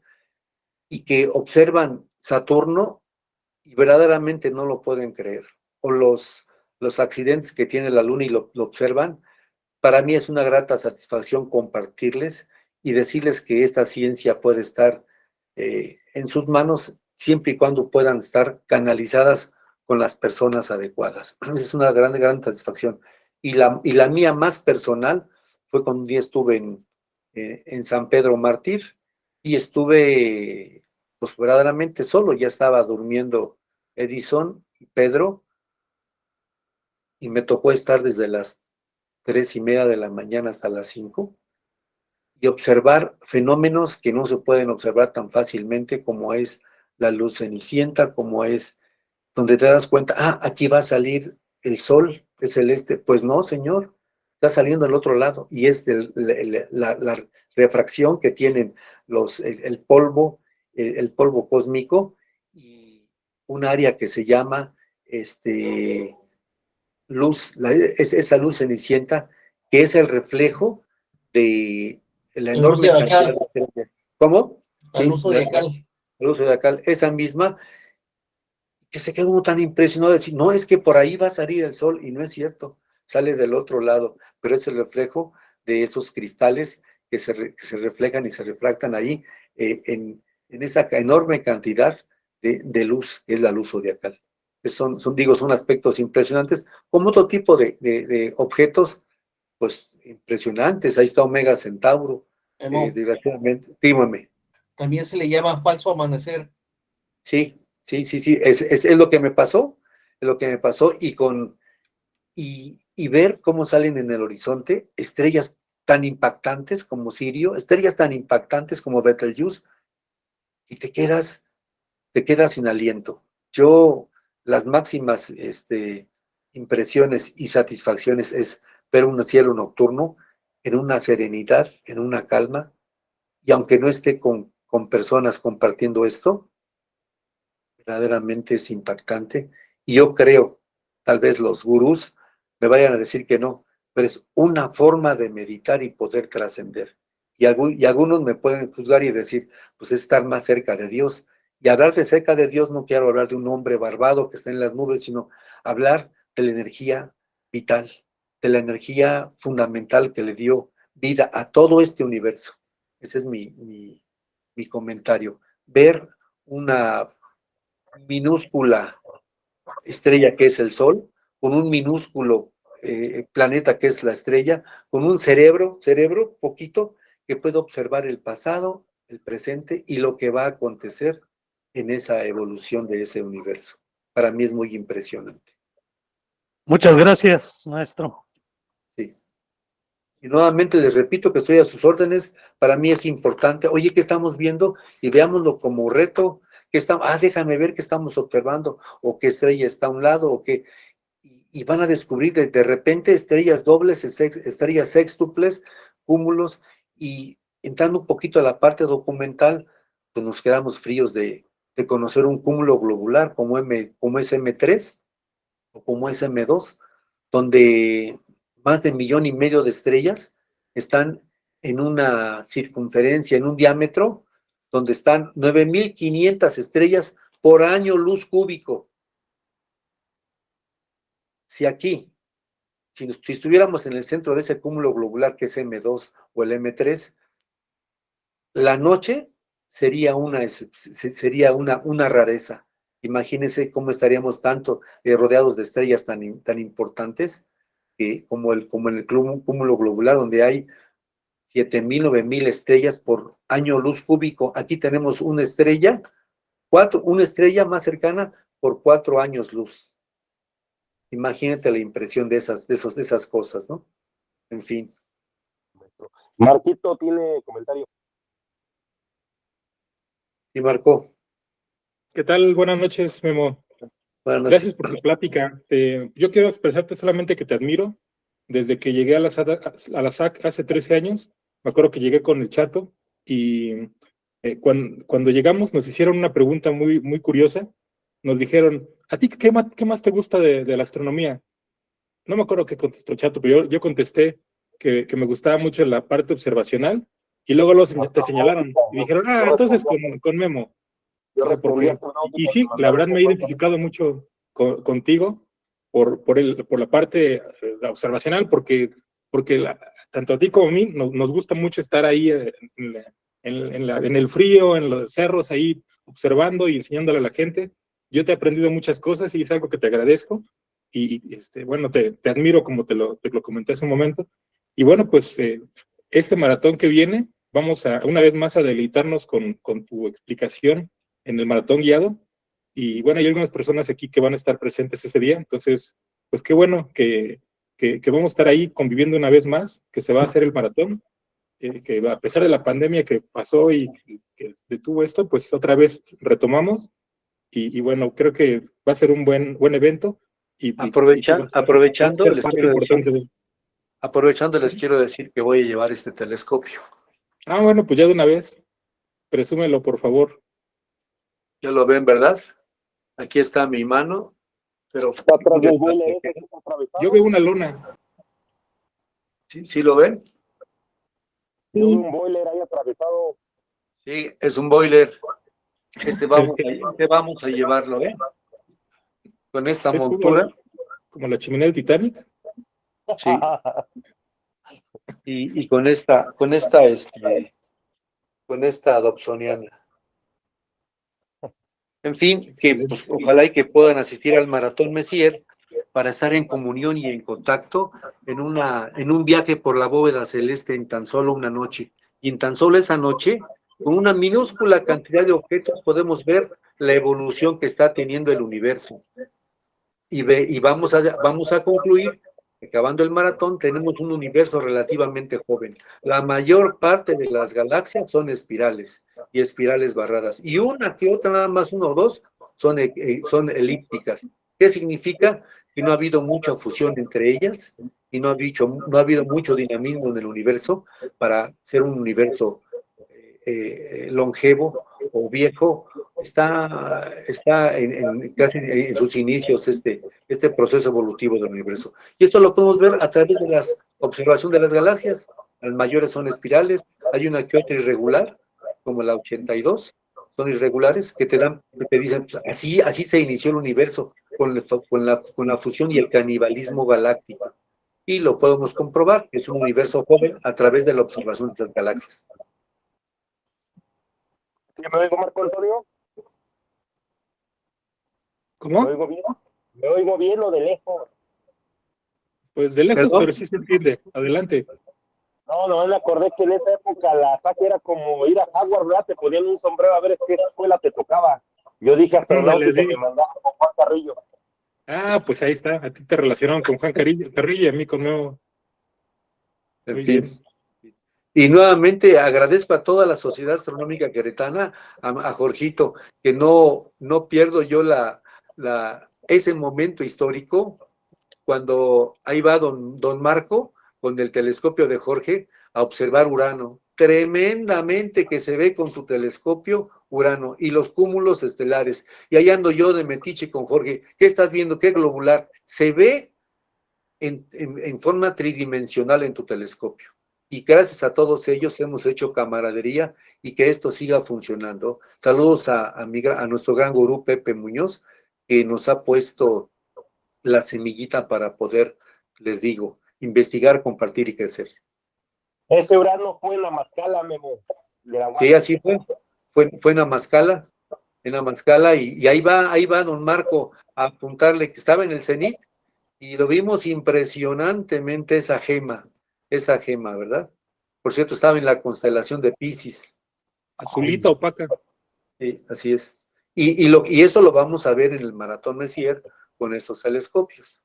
y que observan Saturno y verdaderamente no lo pueden creer. O los, los accidentes que tiene la Luna y lo, observan. Para mí es una grata satisfacción compartirles y decirles que esta ciencia puede estar eh, en sus manos siempre y cuando puedan estar canalizadas con las personas adecuadas. Es una gran, gran satisfacción. Y la, y la mía más personal fue cuando un día estuve en, eh, en San Pedro Mártir y estuve pues verdaderamente solo, ya estaba durmiendo Edison y Pedro y me tocó estar desde las tres y media de la mañana hasta las cinco y observar fenómenos que no se pueden observar tan fácilmente como es la luz cenicienta, como es donde te das cuenta, ah, aquí va a salir el sol, es celeste. Pues no, señor, está saliendo al otro lado y es la, refracción que tienen los, el, polvo, el, polvo cósmico y un área que se llama este, luz, es, esa luz cenicienta que es el reflejo de la enorme cantidad de... ¿Cómo? El uso de cal. El uso de cal, esa misma, que se quedó tan impresionado de decir, no, es que por ahí va a salir el sol, y no es cierto sale del otro lado, pero es el reflejo de esos cristales que se, reflejan y se refractan ahí eh, en, esa enorme cantidad de, luz, que es la luz zodiacal. Son, son, digo, son aspectos impresionantes, como otro tipo de, objetos, pues impresionantes. Ahí está Omega Centauro, eh, desgraciadamente. Dígame. También se le llama falso amanecer. Sí, sí, sí, sí, es, es, es, lo que me pasó, es lo que me pasó, y con, y, y ver cómo salen en el horizonte estrellas tan impactantes como Sirio, estrellas tan impactantes como Betelgeuse, y te quedas, te quedas sin aliento. Yo, las máximas este, impresiones y satisfacciones es ver un cielo nocturno en una serenidad, en una calma, y aunque no esté con, personas compartiendo esto, verdaderamente es impactante. Y yo creo, tal vez los gurús me vayan a decir que no, pero es una forma de meditar y poder trascender. Y, y algunos me pueden juzgar y decir, pues es estar más cerca de Dios. Y hablar de cerca de Dios no quiero hablar de un hombre barbado que está en las nubes, sino hablar de la energía vital, de la energía fundamental que le dio vida a todo este universo. Ese es mi, mi, comentario. Ver una minúscula estrella que es el Sol, con un minúsculo eh, planeta que es la estrella, con un cerebro, cerebro poquito, que puede observar el pasado, el presente y lo que va a acontecer en esa evolución de ese universo. Para mí es muy impresionante. Muchas gracias, maestro. Sí. Y nuevamente les repito que estoy a sus órdenes. Para mí es importante. Oye, ¿qué estamos viendo? Y veámoslo como reto. que estamos, ah, déjame ver qué estamos observando, o qué estrella está a un lado, o qué, y van a descubrir de, repente estrellas dobles, estrellas sextuples, cúmulos, y entrando un poquito a la parte documental, pues nos quedamos fríos de, conocer un cúmulo globular como, M, como es M3 o como es M2, donde más de un millón y medio de estrellas están en una circunferencia, en un diámetro, donde están 9.500 estrellas por año luz cúbico. Si aquí, si, estuviéramos en el centro de ese cúmulo globular que es M2 o el M3, la noche sería una, sería una, una rareza. Imagínense cómo estaríamos tanto eh, rodeados de estrellas tan, tan importantes como, el, como en el cúmulo globular, donde hay 7.000, 9.000 estrellas por año luz cúbico. Aquí tenemos una estrella, cuatro, una estrella más cercana por cuatro años luz. Imagínate la impresión de esas, de esos, de esas cosas, ¿no? En fin. Marquito tiene comentario. Y Marco. ¿Qué tal? Buenas noches, Memo. Buenas noches. Gracias por tu plática. yo quiero expresarte solamente que te admiro. Desde que llegué a la, a la SAC hace 13 años, me acuerdo que llegué con el chato y eh, cuando, cuando, llegamos nos hicieron una pregunta muy, muy curiosa. Nos dijeron, ¿a ti qué más, qué más te gusta de, de, la astronomía? No me acuerdo qué contestó Chato, pero yo, yo contesté que, que, me gustaba mucho la parte observacional y luego los, te señalaron y dijeron, ah, entonces con, con Memo. porque, y, sí, la verdad me he identificado mucho contigo por, por, el, por la parte eh, observacional, porque, porque la, tanto a ti como a mí nos, nos gusta mucho estar ahí en, en, la, en, el frío, en los cerros, ahí observando y enseñándole a la gente. Yo te he aprendido muchas cosas y es algo que te agradezco. Y, este, bueno, te, te, admiro como te lo, te lo comenté hace un momento. Y bueno, pues eh, este maratón que viene, vamos a una vez más a deleitarnos con, con tu explicación en el maratón guiado. Y bueno, hay algunas personas aquí que van a estar presentes ese día, entonces, pues qué bueno que, que, que vamos a estar ahí conviviendo una vez más, que se va a hacer el maratón, eh, que a pesar de la pandemia que pasó y que detuvo esto, pues otra vez retomamos. Y, y bueno, creo que va a ser un buen, buen evento. Y, Aprovecha, y aprovechando, les quiero decir, de... aprovechando, les quiero decir que voy a llevar este telescopio. Ah, bueno, pues ya de una vez. Presúmelo, por favor. Ya lo ven, ¿verdad? Aquí está mi mano, pero... Yo veo una luna. ¿Sí, ¿Sí lo ven? Sí. un boiler ahí atravesado. Sí, es un boiler. Este vamos a, este vamos a llevarlo, ¿eh? Con esta ¿Es montura. Como, como, la chimenea del Titanic. Sí. Y, y con esta, con esta, este, con esta adopsoniana. En fin, que pues, ojalá y que puedan asistir al Maratón Messier para estar en comunión y en contacto en, una, en un viaje por la bóveda celeste en tan solo una noche. Y en tan solo esa noche, con una minúscula cantidad de objetos, podemos ver la evolución que está teniendo el universo. Y, ve, y vamos, a, vamos a concluir, acabando el maratón, tenemos un universo relativamente joven. La mayor parte de las galaxias son espirales y espirales barradas. Y una que otra, nada más uno o dos, son, eh, son elípticas. ¿Qué significa? Que no ha habido mucha fusión entre ellas y no ha, dicho, no ha habido mucho dinamismo en el universo para ser un universo eh, longevo o viejo. Está, está en, casi en sus inicios este, este proceso evolutivo del universo. Y esto lo podemos ver a través de la observación de las galaxias. Las mayores son espirales, hay una que otra irregular, como la 82, son irregulares, que te dan, te dicen, pues, así, así se inició el universo, con, con, la, con la fusión y el canibalismo galáctico. Y lo podemos comprobar, es un universo joven a través de la observación de estas galaxias. ¿Sí me oigo, Marco Antonio? ¿Cómo? ¿Me oigo bien? ¿Me oigo bien o de lejos? Pues de lejos, ¿Perdón? pero sí se entiende. Adelante. No, no, me acordé que en esa época la saque era como ir a Howard, ¿verdad? Te ponían un sombrero a ver qué escuela te tocaba. Yo dije hasta Ándale, sí. que mandaba con Juan Carrillo. Ah, pues ahí está. A ti te relacionaron con Juan Carrillo, Carrillo y a mí con Nuevo. En fin. Bien. Y nuevamente agradezco a toda la Sociedad Astronómica Queretana, a, a Jorgito, que no, no pierdo yo la, ese momento histórico cuando ahí va don, don Marco con el telescopio de Jorge a observar Urano. Tremendamente que se ve con tu telescopio Urano y los cúmulos estelares. Y ahí ando yo de metiche con Jorge. ¿Qué estás viendo? ¿Qué globular? Se ve en, en forma tridimensional en tu telescopio. Y gracias a todos ellos hemos hecho camaradería y que esto siga funcionando. Saludos a, a, mi, a nuestro gran gurú Pepe Muñoz, que nos ha puesto la semillita para poder, les digo, investigar, compartir y crecer. Ese Urano fue en la Mascala, Memo. Sí, así fue. Fue, fue en la Mascala, en la Mascala, y, y, ahí va, ahí va don Marco a apuntarle que estaba en el cenit, y lo vimos impresionantemente esa gema, esa gema, ¿verdad? Por cierto, estaba en la constelación de Pisces. Azulita opaca. Sí, así es. Y, y, lo, y eso lo vamos a ver en el Maratón Messier con estos telescopios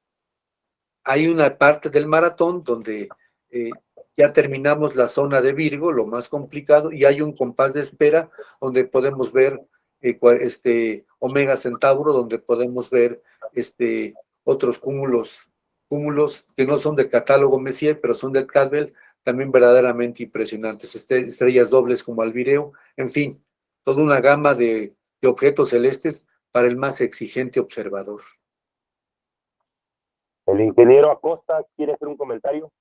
hay una parte del maratón donde eh, ya terminamos la zona de Virgo, lo más complicado, y hay un compás de espera donde podemos ver eh, este Omega Centauro, donde podemos ver este, otros cúmulos, cúmulos que no son del catálogo Messier, pero son del Cadwell, también verdaderamente impresionantes, este, estrellas dobles como Alvireo, en fin, toda una gama de, de objetos celestes para el más exigente observador. El ingeniero Acosta quiere hacer un comentario.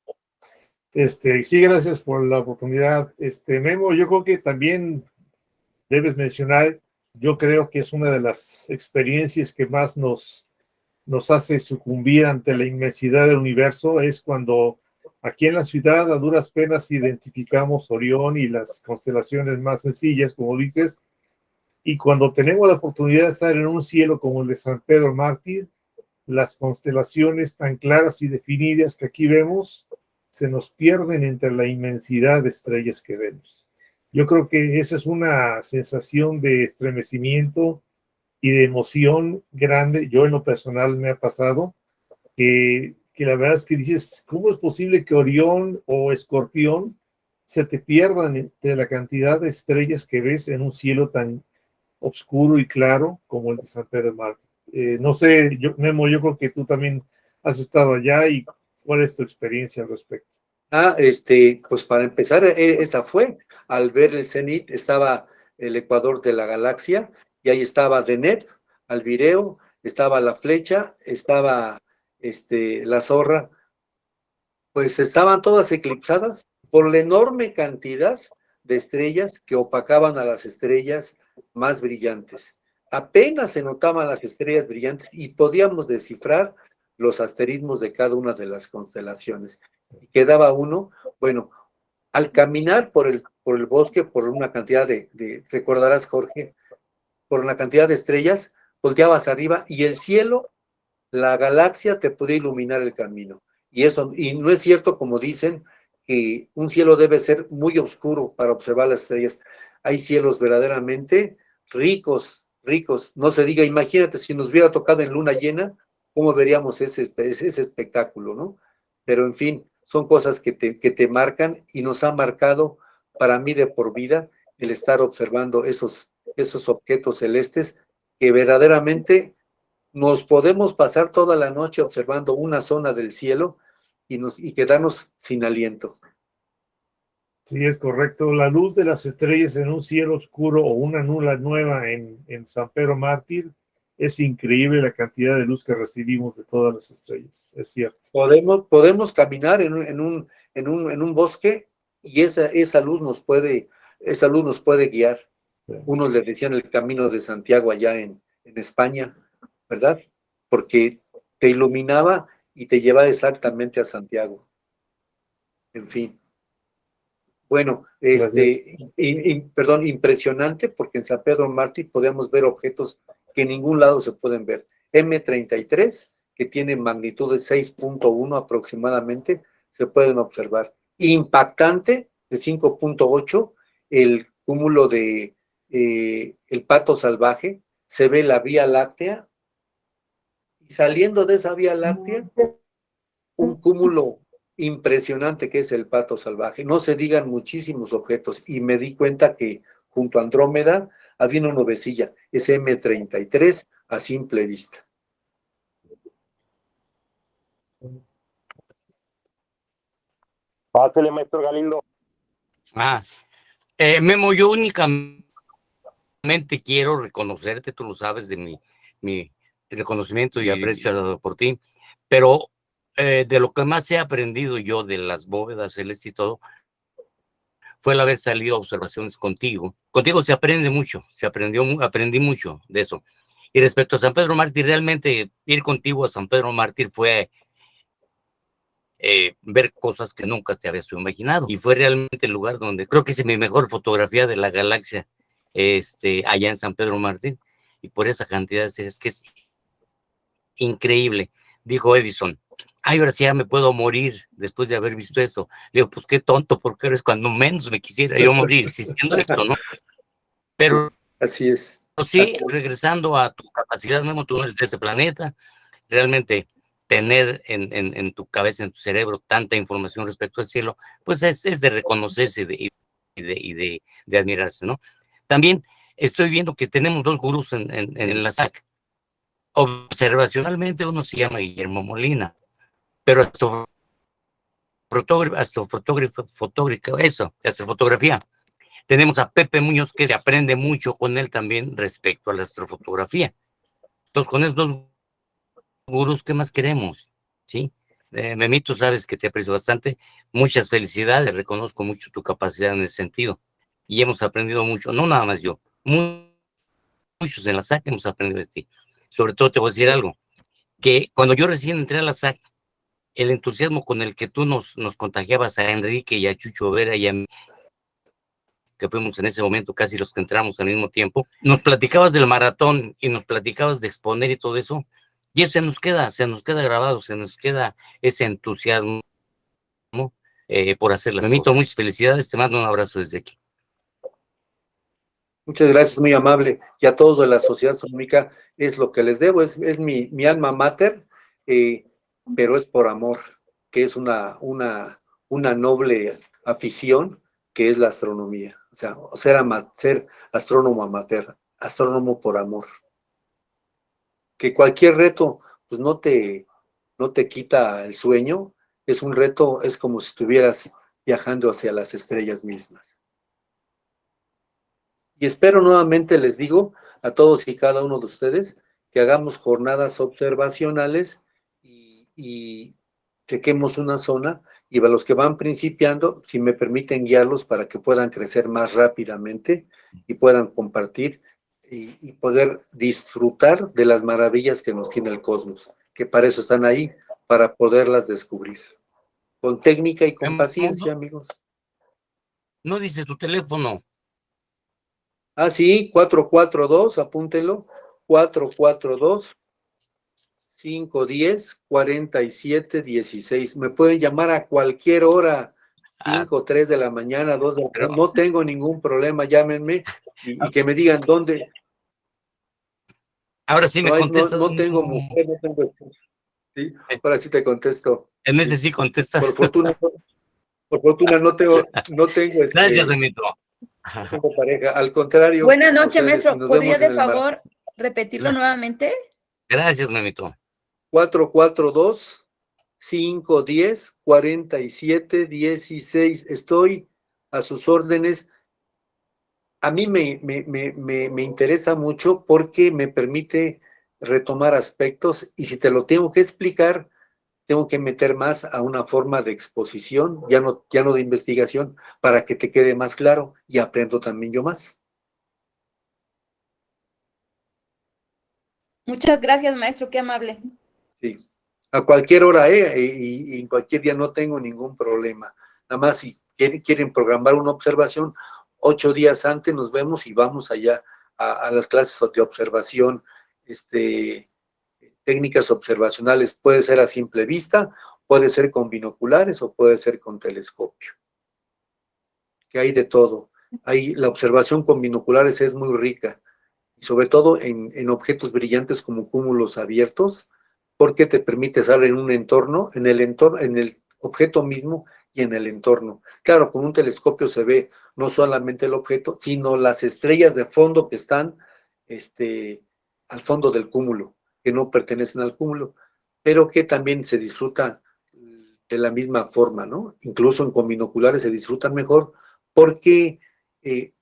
Este, sí, gracias por la oportunidad. Este, Memo, yo creo que también debes mencionar, yo creo que es una de las experiencias que más nos, nos hace sucumbir ante la inmensidad del universo, es cuando aquí en la ciudad a duras penas identificamos Orión y las constelaciones más sencillas, como dices, y cuando tenemos la oportunidad de estar en un cielo como el de San Pedro Mártir, las constelaciones tan claras y definidas que aquí vemos se nos pierden entre la inmensidad de estrellas que vemos. Yo creo que esa es una sensación de estremecimiento y de emoción grande. Yo en lo personal me ha pasado que, que la verdad es que dices, ¿cómo es posible que Orión o Escorpión se te pierdan entre la cantidad de estrellas que ves en un cielo tan oscuro y claro como el de San Pedro Mártir? Eh, no sé, yo, Memo, yo creo que tú también has estado allá y ¿cuál es tu experiencia al respecto? Ah, este, pues para empezar, e, esa fue, al ver el cenit estaba el ecuador de la galaxia y ahí estaba Deneb, Alvireo, estaba la flecha, estaba este, la zorra, pues estaban todas eclipsadas por la enorme cantidad de estrellas que opacaban a las estrellas más brillantes apenas se notaban las estrellas brillantes y podíamos descifrar los asterismos de cada una de las constelaciones. Quedaba uno, bueno, al caminar por el, por el bosque, por una cantidad de, recordarás Jorge, por una cantidad de estrellas, volteabas arriba y el cielo, la galaxia te podía iluminar el camino. Y eso, y no es cierto como dicen, que un cielo debe ser muy oscuro para observar las estrellas. Hay cielos verdaderamente ricos ricos. No se diga, imagínate si nos hubiera tocado en luna llena, cómo veríamos ese, ese espectáculo, ¿no? Pero en fin, son cosas que te, que te marcan y nos ha marcado para mí de por vida el estar observando esos, esos objetos celestes que verdaderamente nos podemos pasar toda la noche observando una zona del cielo y, nos, y quedarnos sin aliento. Sí, es correcto. La luz de las estrellas en un cielo oscuro o una nula nueva en, en San Pedro Mártir es increíble la cantidad de luz que recibimos de todas las estrellas, es cierto. Podemos, podemos caminar en un, en un, en un, en un bosque y esa, esa, luz nos puede, esa luz nos puede guiar. Unos le decían el camino de Santiago allá en, en España, ¿verdad? Porque te iluminaba y te llevaba exactamente a Santiago. En fin. Bueno, este, in, in, perdón, impresionante porque en San Pedro Mártir podemos ver objetos que en ningún lado se pueden ver. M33, que tiene magnitud de 6.1 aproximadamente, se pueden observar. Impactante, de 5.8, el cúmulo de eh, el pato salvaje, se ve la Vía Láctea, y saliendo de esa Vía Láctea, un cúmulo impresionante que es el pato salvaje. No se digan muchísimos objetos y me di cuenta que junto a Andrómeda había una nubecilla, es M33 a simple vista. Pásale, maestro Galindo. Ah, eh, Memo, yo únicamente quiero reconocerte, tú lo sabes de mi, mi reconocimiento y aprecio por ti, pero eh, de lo que más he aprendido yo de las bóvedas celestes y todo, fue el haber salido a observaciones contigo. Contigo se aprende mucho, se aprendió, aprendí mucho de eso. Y respecto a San Pedro Mártir, realmente ir contigo a San Pedro Mártir fue eh, ver cosas que nunca te habías imaginado. Y fue realmente el lugar donde creo que es mi mejor fotografía de la galaxia, este, allá en San Pedro Mártir. Y por esa cantidad seres que es increíble, dijo Edison ay, ahora sí ya me puedo morir después de haber visto eso. Le digo, pues qué tonto, porque eres cuando menos me quisiera yo morir existiendo esto, ¿no? Pero. Así es. Pero sí, regresando a tu capacidad, Memo, tú eres de este planeta, realmente tener en, en, en, tu cabeza, en tu cerebro, tanta información respecto al cielo, pues es, es de reconocerse de, y, de, y de, de, admirarse, ¿no? También estoy viendo que tenemos dos gurús en, en, la SAC. Observacionalmente uno se llama Guillermo Molina, pero astrofotógrafo, astrofotógrafo, fotógrafo, eso, astrofotografía. Tenemos a Pepe Muñoz, que se aprende mucho con él también respecto a la astrofotografía. Entonces, con esos dos gurús, ¿qué más queremos? ¿Sí? Eh, Memito, sabes que te aprecio bastante. Muchas felicidades, reconozco mucho tu capacidad en ese sentido. Y hemos aprendido mucho, no nada más yo, muchos en la SAC hemos aprendido de ti. Sobre todo te voy a decir algo, que cuando yo recién entré a la SAC, el entusiasmo con el que tú nos, nos contagiabas a Enrique y a Chucho Vera y a mí, que fuimos en ese momento casi los que entramos al mismo tiempo, nos platicabas del maratón y nos platicabas de exponer y todo eso, y eso se nos queda, se nos queda grabado, se nos queda ese entusiasmo eh, por hacer las cosas. muchas felicidades, te mando un abrazo desde aquí. Muchas gracias, muy amable. Y a todos de la Sociedad Astronómica es lo que les debo, es, mi, alma mater, eh, pero es por amor, que es una, una, una noble afición que es la astronomía. O sea, ser, ser astrónomo amateur, astrónomo por amor. Que cualquier reto, pues no te, no te quita el sueño, es un reto, es como si estuvieras viajando hacia las estrellas mismas. Y espero nuevamente, les digo, a todos y cada uno de ustedes, que hagamos jornadas observacionales y, y chequemos una zona y a los que van principiando, si me permiten guiarlos para que puedan crecer más rápidamente y puedan compartir y, y, poder disfrutar de las maravillas que nos tiene el cosmos, que para eso están ahí, para poderlas descubrir. Con técnica y con paciencia, amigos. No dice tu teléfono. Ah, sí, 442, apúntelo, 442 510 47 16. Me pueden llamar a cualquier hora, 5, ah, 3 de la mañana, 2 de la mañana. No tengo ningún problema, llámenme y, y, que me digan dónde. Ahora sí me no, contestas. No, no, tengo mujer, no tengo ¿Sí? Ahora sí te contesto. En ese sí contestas. Por fortuna, por fortuna no tengo, no tengo este, Gracias, Demito. Tengo pareja, al contrario. Buenas noches, maestro. ¿Podría de favor repetirlo no. nuevamente? Gracias, Memito. 442 510 47 16. Estoy a sus órdenes. A mí me, me, me, me, interesa mucho porque me permite retomar aspectos y si te lo tengo que explicar, tengo que meter más a una forma de exposición, ya no, ya no de investigación, para que te quede más claro y aprendo también yo más. Muchas gracias, maestro, qué amable. Sí, a cualquier hora, ¿eh? Y, y en cualquier día no tengo ningún problema. Nada más si quieren, quieren programar una observación, ocho días antes nos vemos y vamos allá a, a las clases de observación, este, técnicas observacionales. Puede ser a simple vista, puede ser con binoculares o puede ser con telescopio. Que hay de todo. Hay, la observación con binoculares es muy rica, sobre todo en, en objetos brillantes como cúmulos abiertos, porque te permite estar en un entorno, en el entorno, en el objeto mismo y en el entorno. Claro, con un telescopio se ve no solamente el objeto, sino las estrellas de fondo que están este, al fondo del cúmulo, que no pertenecen al cúmulo, pero que también se disfruta de la misma forma, ¿no? Incluso en con binoculares se disfrutan mejor porque eh,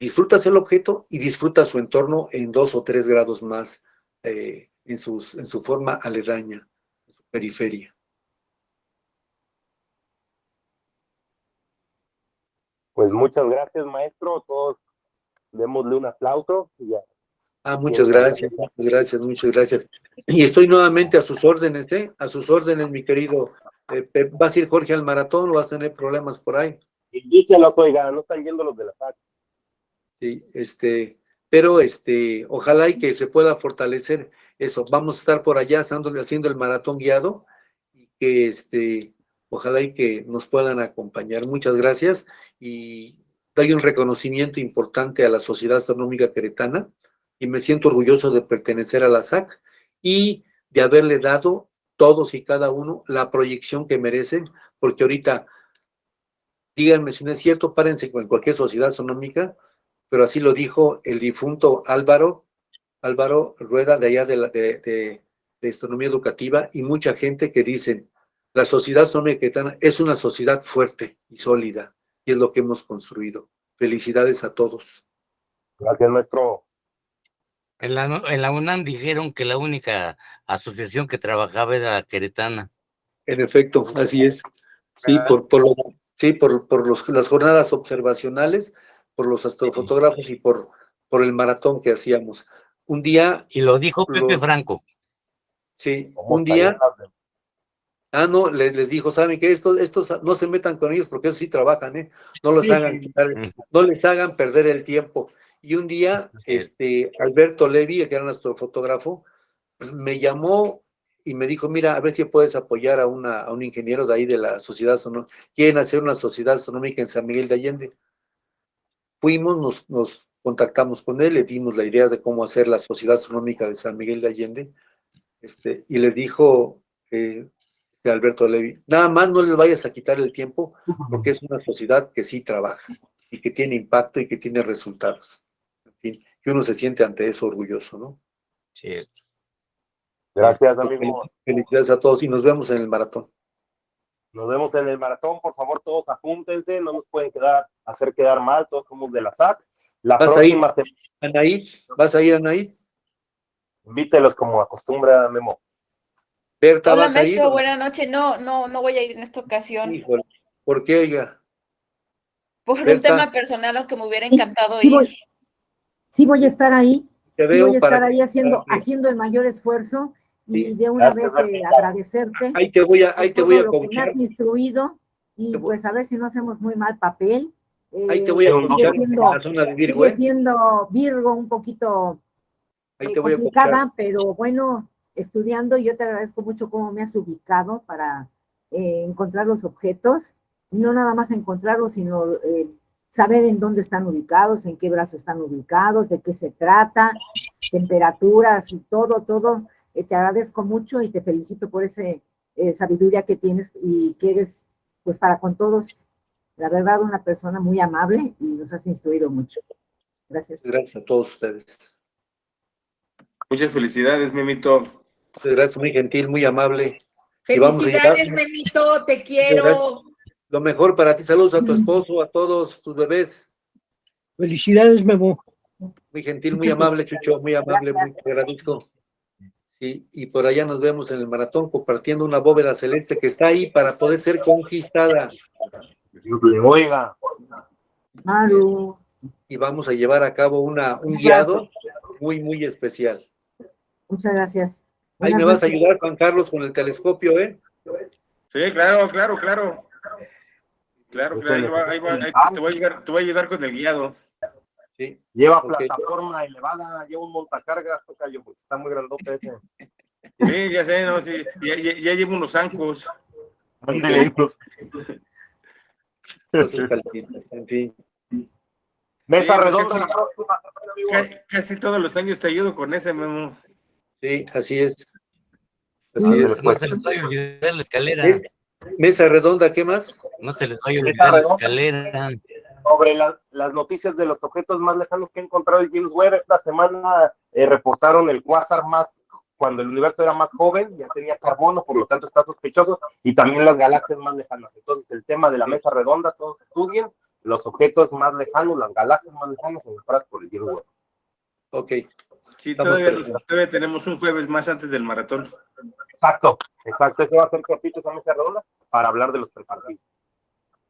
disfrutas el objeto y disfrutas su entorno en dos o tres grados más eh, en, sus, en su forma aledaña, en su periferia. Pues muchas gracias, maestro. Todos démosle un aplauso. Y ya. Ah, muchas gracias, muchas gracias, muchas gracias. Y estoy nuevamente a sus órdenes, ¿eh? A sus órdenes, mi querido. Eh, ¿Vas a ir, Jorge, al maratón o vas a tener problemas por ahí? Díselo, oiga, no están yendo los de la FAC. Sí, este, pero este, ojalá y que se pueda fortalecer eso. Vamos a estar por allá haciendo, haciendo el maratón guiado y que este, ojalá y que nos puedan acompañar. Muchas gracias y doy un reconocimiento importante a la Sociedad Astronómica Queretana y me siento orgulloso de pertenecer a la SAC y de haberle dado todos y cada uno la proyección que merecen, porque ahorita, díganme si no es cierto, párense con cualquier sociedad astronómica, pero así lo dijo el difunto Álvaro, Álvaro Rueda de allá de, la, de, de, de Astronomía Educativa y mucha gente que dicen, la sociedad astronómica es una sociedad fuerte y sólida, y es lo que hemos construido. Felicidades a todos. Gracias, maestro. En la, en la UNAM dijeron que la única asociación que trabajaba era la queretana. En efecto, así es. Sí, por, por, lo- sí, por, por los, las jornadas observacionales, por los astrofotógrafos y por, por el maratón que hacíamos. Un día, Y lo dijo Pepe Lo- Franco. sí, ¿Cómo un día, ah, no, les, les dijo, ¿saben qué? Estos, estos no se metan con ellos porque ellos sí trabajan, ¿eh? No los Sí. hagan quitar- no les hagan perder el tiempo. Y un día, este, Alberto Levi, que era nuestro fotógrafo, me llamó y me dijo, mira, a ver si puedes apoyar a, una, a un ingeniero de ahí de la sociedad astronómica. Quieren hacer una sociedad astronómica en San Miguel de Allende. Fuimos, nos, nos contactamos con él, le dimos la idea de cómo hacer la sociedad astronómica de San Miguel de Allende, este, y les dijo eh, este Alberto Levi, nada más no les vayas a quitar el tiempo, porque es una sociedad que sí trabaja y que tiene impacto y que tiene resultados. Fin, que uno se siente ante eso orgulloso, ¿no? Cierto. Gracias, amigo. Felicidades a todos y nos vemos en el maratón. Nos vemos en el maratón, por favor, todos apúntense, no nos pueden quedar, hacer quedar mal, todos somos de la SAC. La ¿Vas a ir? próxima semana, Anaí, ¿vas a ir, Anaí? invítelos como acostumbra Memo. Berta, Hola, ¿vas a ir? maestro, buenas noches. No, no, no voy a ir en esta ocasión. Híjole, ¿por qué, oiga? Por un tema personal, aunque me hubiera encantado Sí ir. Sí voy a estar ahí, Te sí veo voy a estar ahí haciendo, que- haciendo el mayor esfuerzo y Sí, de una gracias, vez eh, agradecerte Ahí te voy a, ahí te voy a lo que me has instruido y voy- pues a ver si no hacemos muy mal papel. Ahí te Eh, voy a en siendo- la zona de Virgo, ¿eh? siendo Virgo un poquito Ahí te voy a confiar. complicada, pero bueno, estudiando, yo te agradezco mucho cómo me has ubicado para encontrar los objetos, y no nada más encontrarlos, sino saber en dónde están ubicados, en qué brazo están ubicados, de qué se trata, temperaturas y todo, todo. Eh, te agradezco mucho y te felicito por esa sabiduría que tienes y que eres, pues para con todos, la verdad, una persona muy amable y nos has instruido mucho. Gracias. Gracias a todos ustedes. Muchas felicidades, Memito. Muchas Gracias, muy gentil, muy amable. Felicidades, Memito, te quiero. Lo mejor para ti. Saludos a tu esposo, a todos tus bebés. Felicidades, Memo. Muy gentil, muy amable, Chucho, muy amable, muy agradezco. Sí, y por allá nos vemos en el maratón compartiendo una bóveda celeste que está ahí para poder ser conquistada. Oiga, Maru. Y vamos a llevar a cabo una, un guiado muy, muy especial. Muchas gracias. Ahí Buenas me vas a ayudar, Juan Carlos, con el telescopio, ¿eh? Sí, claro, claro, claro. Claro, claro, ahí va- ahí va- ahí te, voy a ayudar, te voy a ayudar con el guiado. Sí. lleva plataforma elevada, lleva un montacargas, tocayo, porque está muy grandote ese. Sí, ya sé, no, sí, ya, ya, ya llevo unos zancos. Pues. En fin. Mesa Sí, redonda sí. la próxima Casi todos los años te ayudo con ese, Memo. Sí, así es. Así es. No se les vaya a olvidar la escalera. Sí. Mesa redonda, ¿qué más? No se les vaya a olvidar la escalera. sobre la- las noticias de los objetos más lejanos que ha encontrado el James Webb. Esta semana eh, reportaron el quasar más cuando el universo era más joven, ya tenía carbono, por lo tanto está sospechoso, y también las galaxias más lejanas. Entonces, el tema de la mesa redonda, todos estudien los objetos más lejanos, las galaxias más lejanas encontradas por el James Webb. Ok. Sí, todavía tenemos un jueves más antes del maratón. Exacto, exacto. Ese va a ser cortito esa mesa redonda para hablar de los preparativos.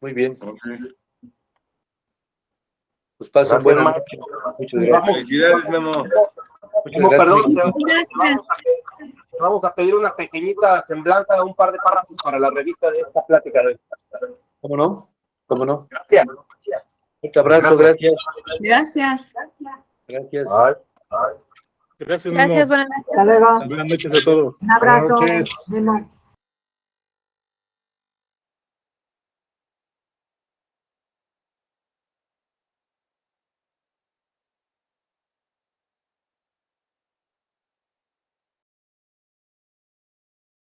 Muy bien. Pues pasen Gracias, buenas maestro. noches. Muchas gracias. Felicidades, Memo. Muchas Memo, gracias. perdón, Gracias. vamos a, vamos a pedir una pequeñita semblanza, un par de párrafos para la revista de esta plática de hoy. ¿Cómo no? ¿Cómo no? Gracias. Un abrazo, gracias. Gracias. Gracias. Ay. Gracias, Memo. Gracias, buenas noches. Hasta luego. Buenas noches a todos. Un abrazo, Buenas noches. Memo.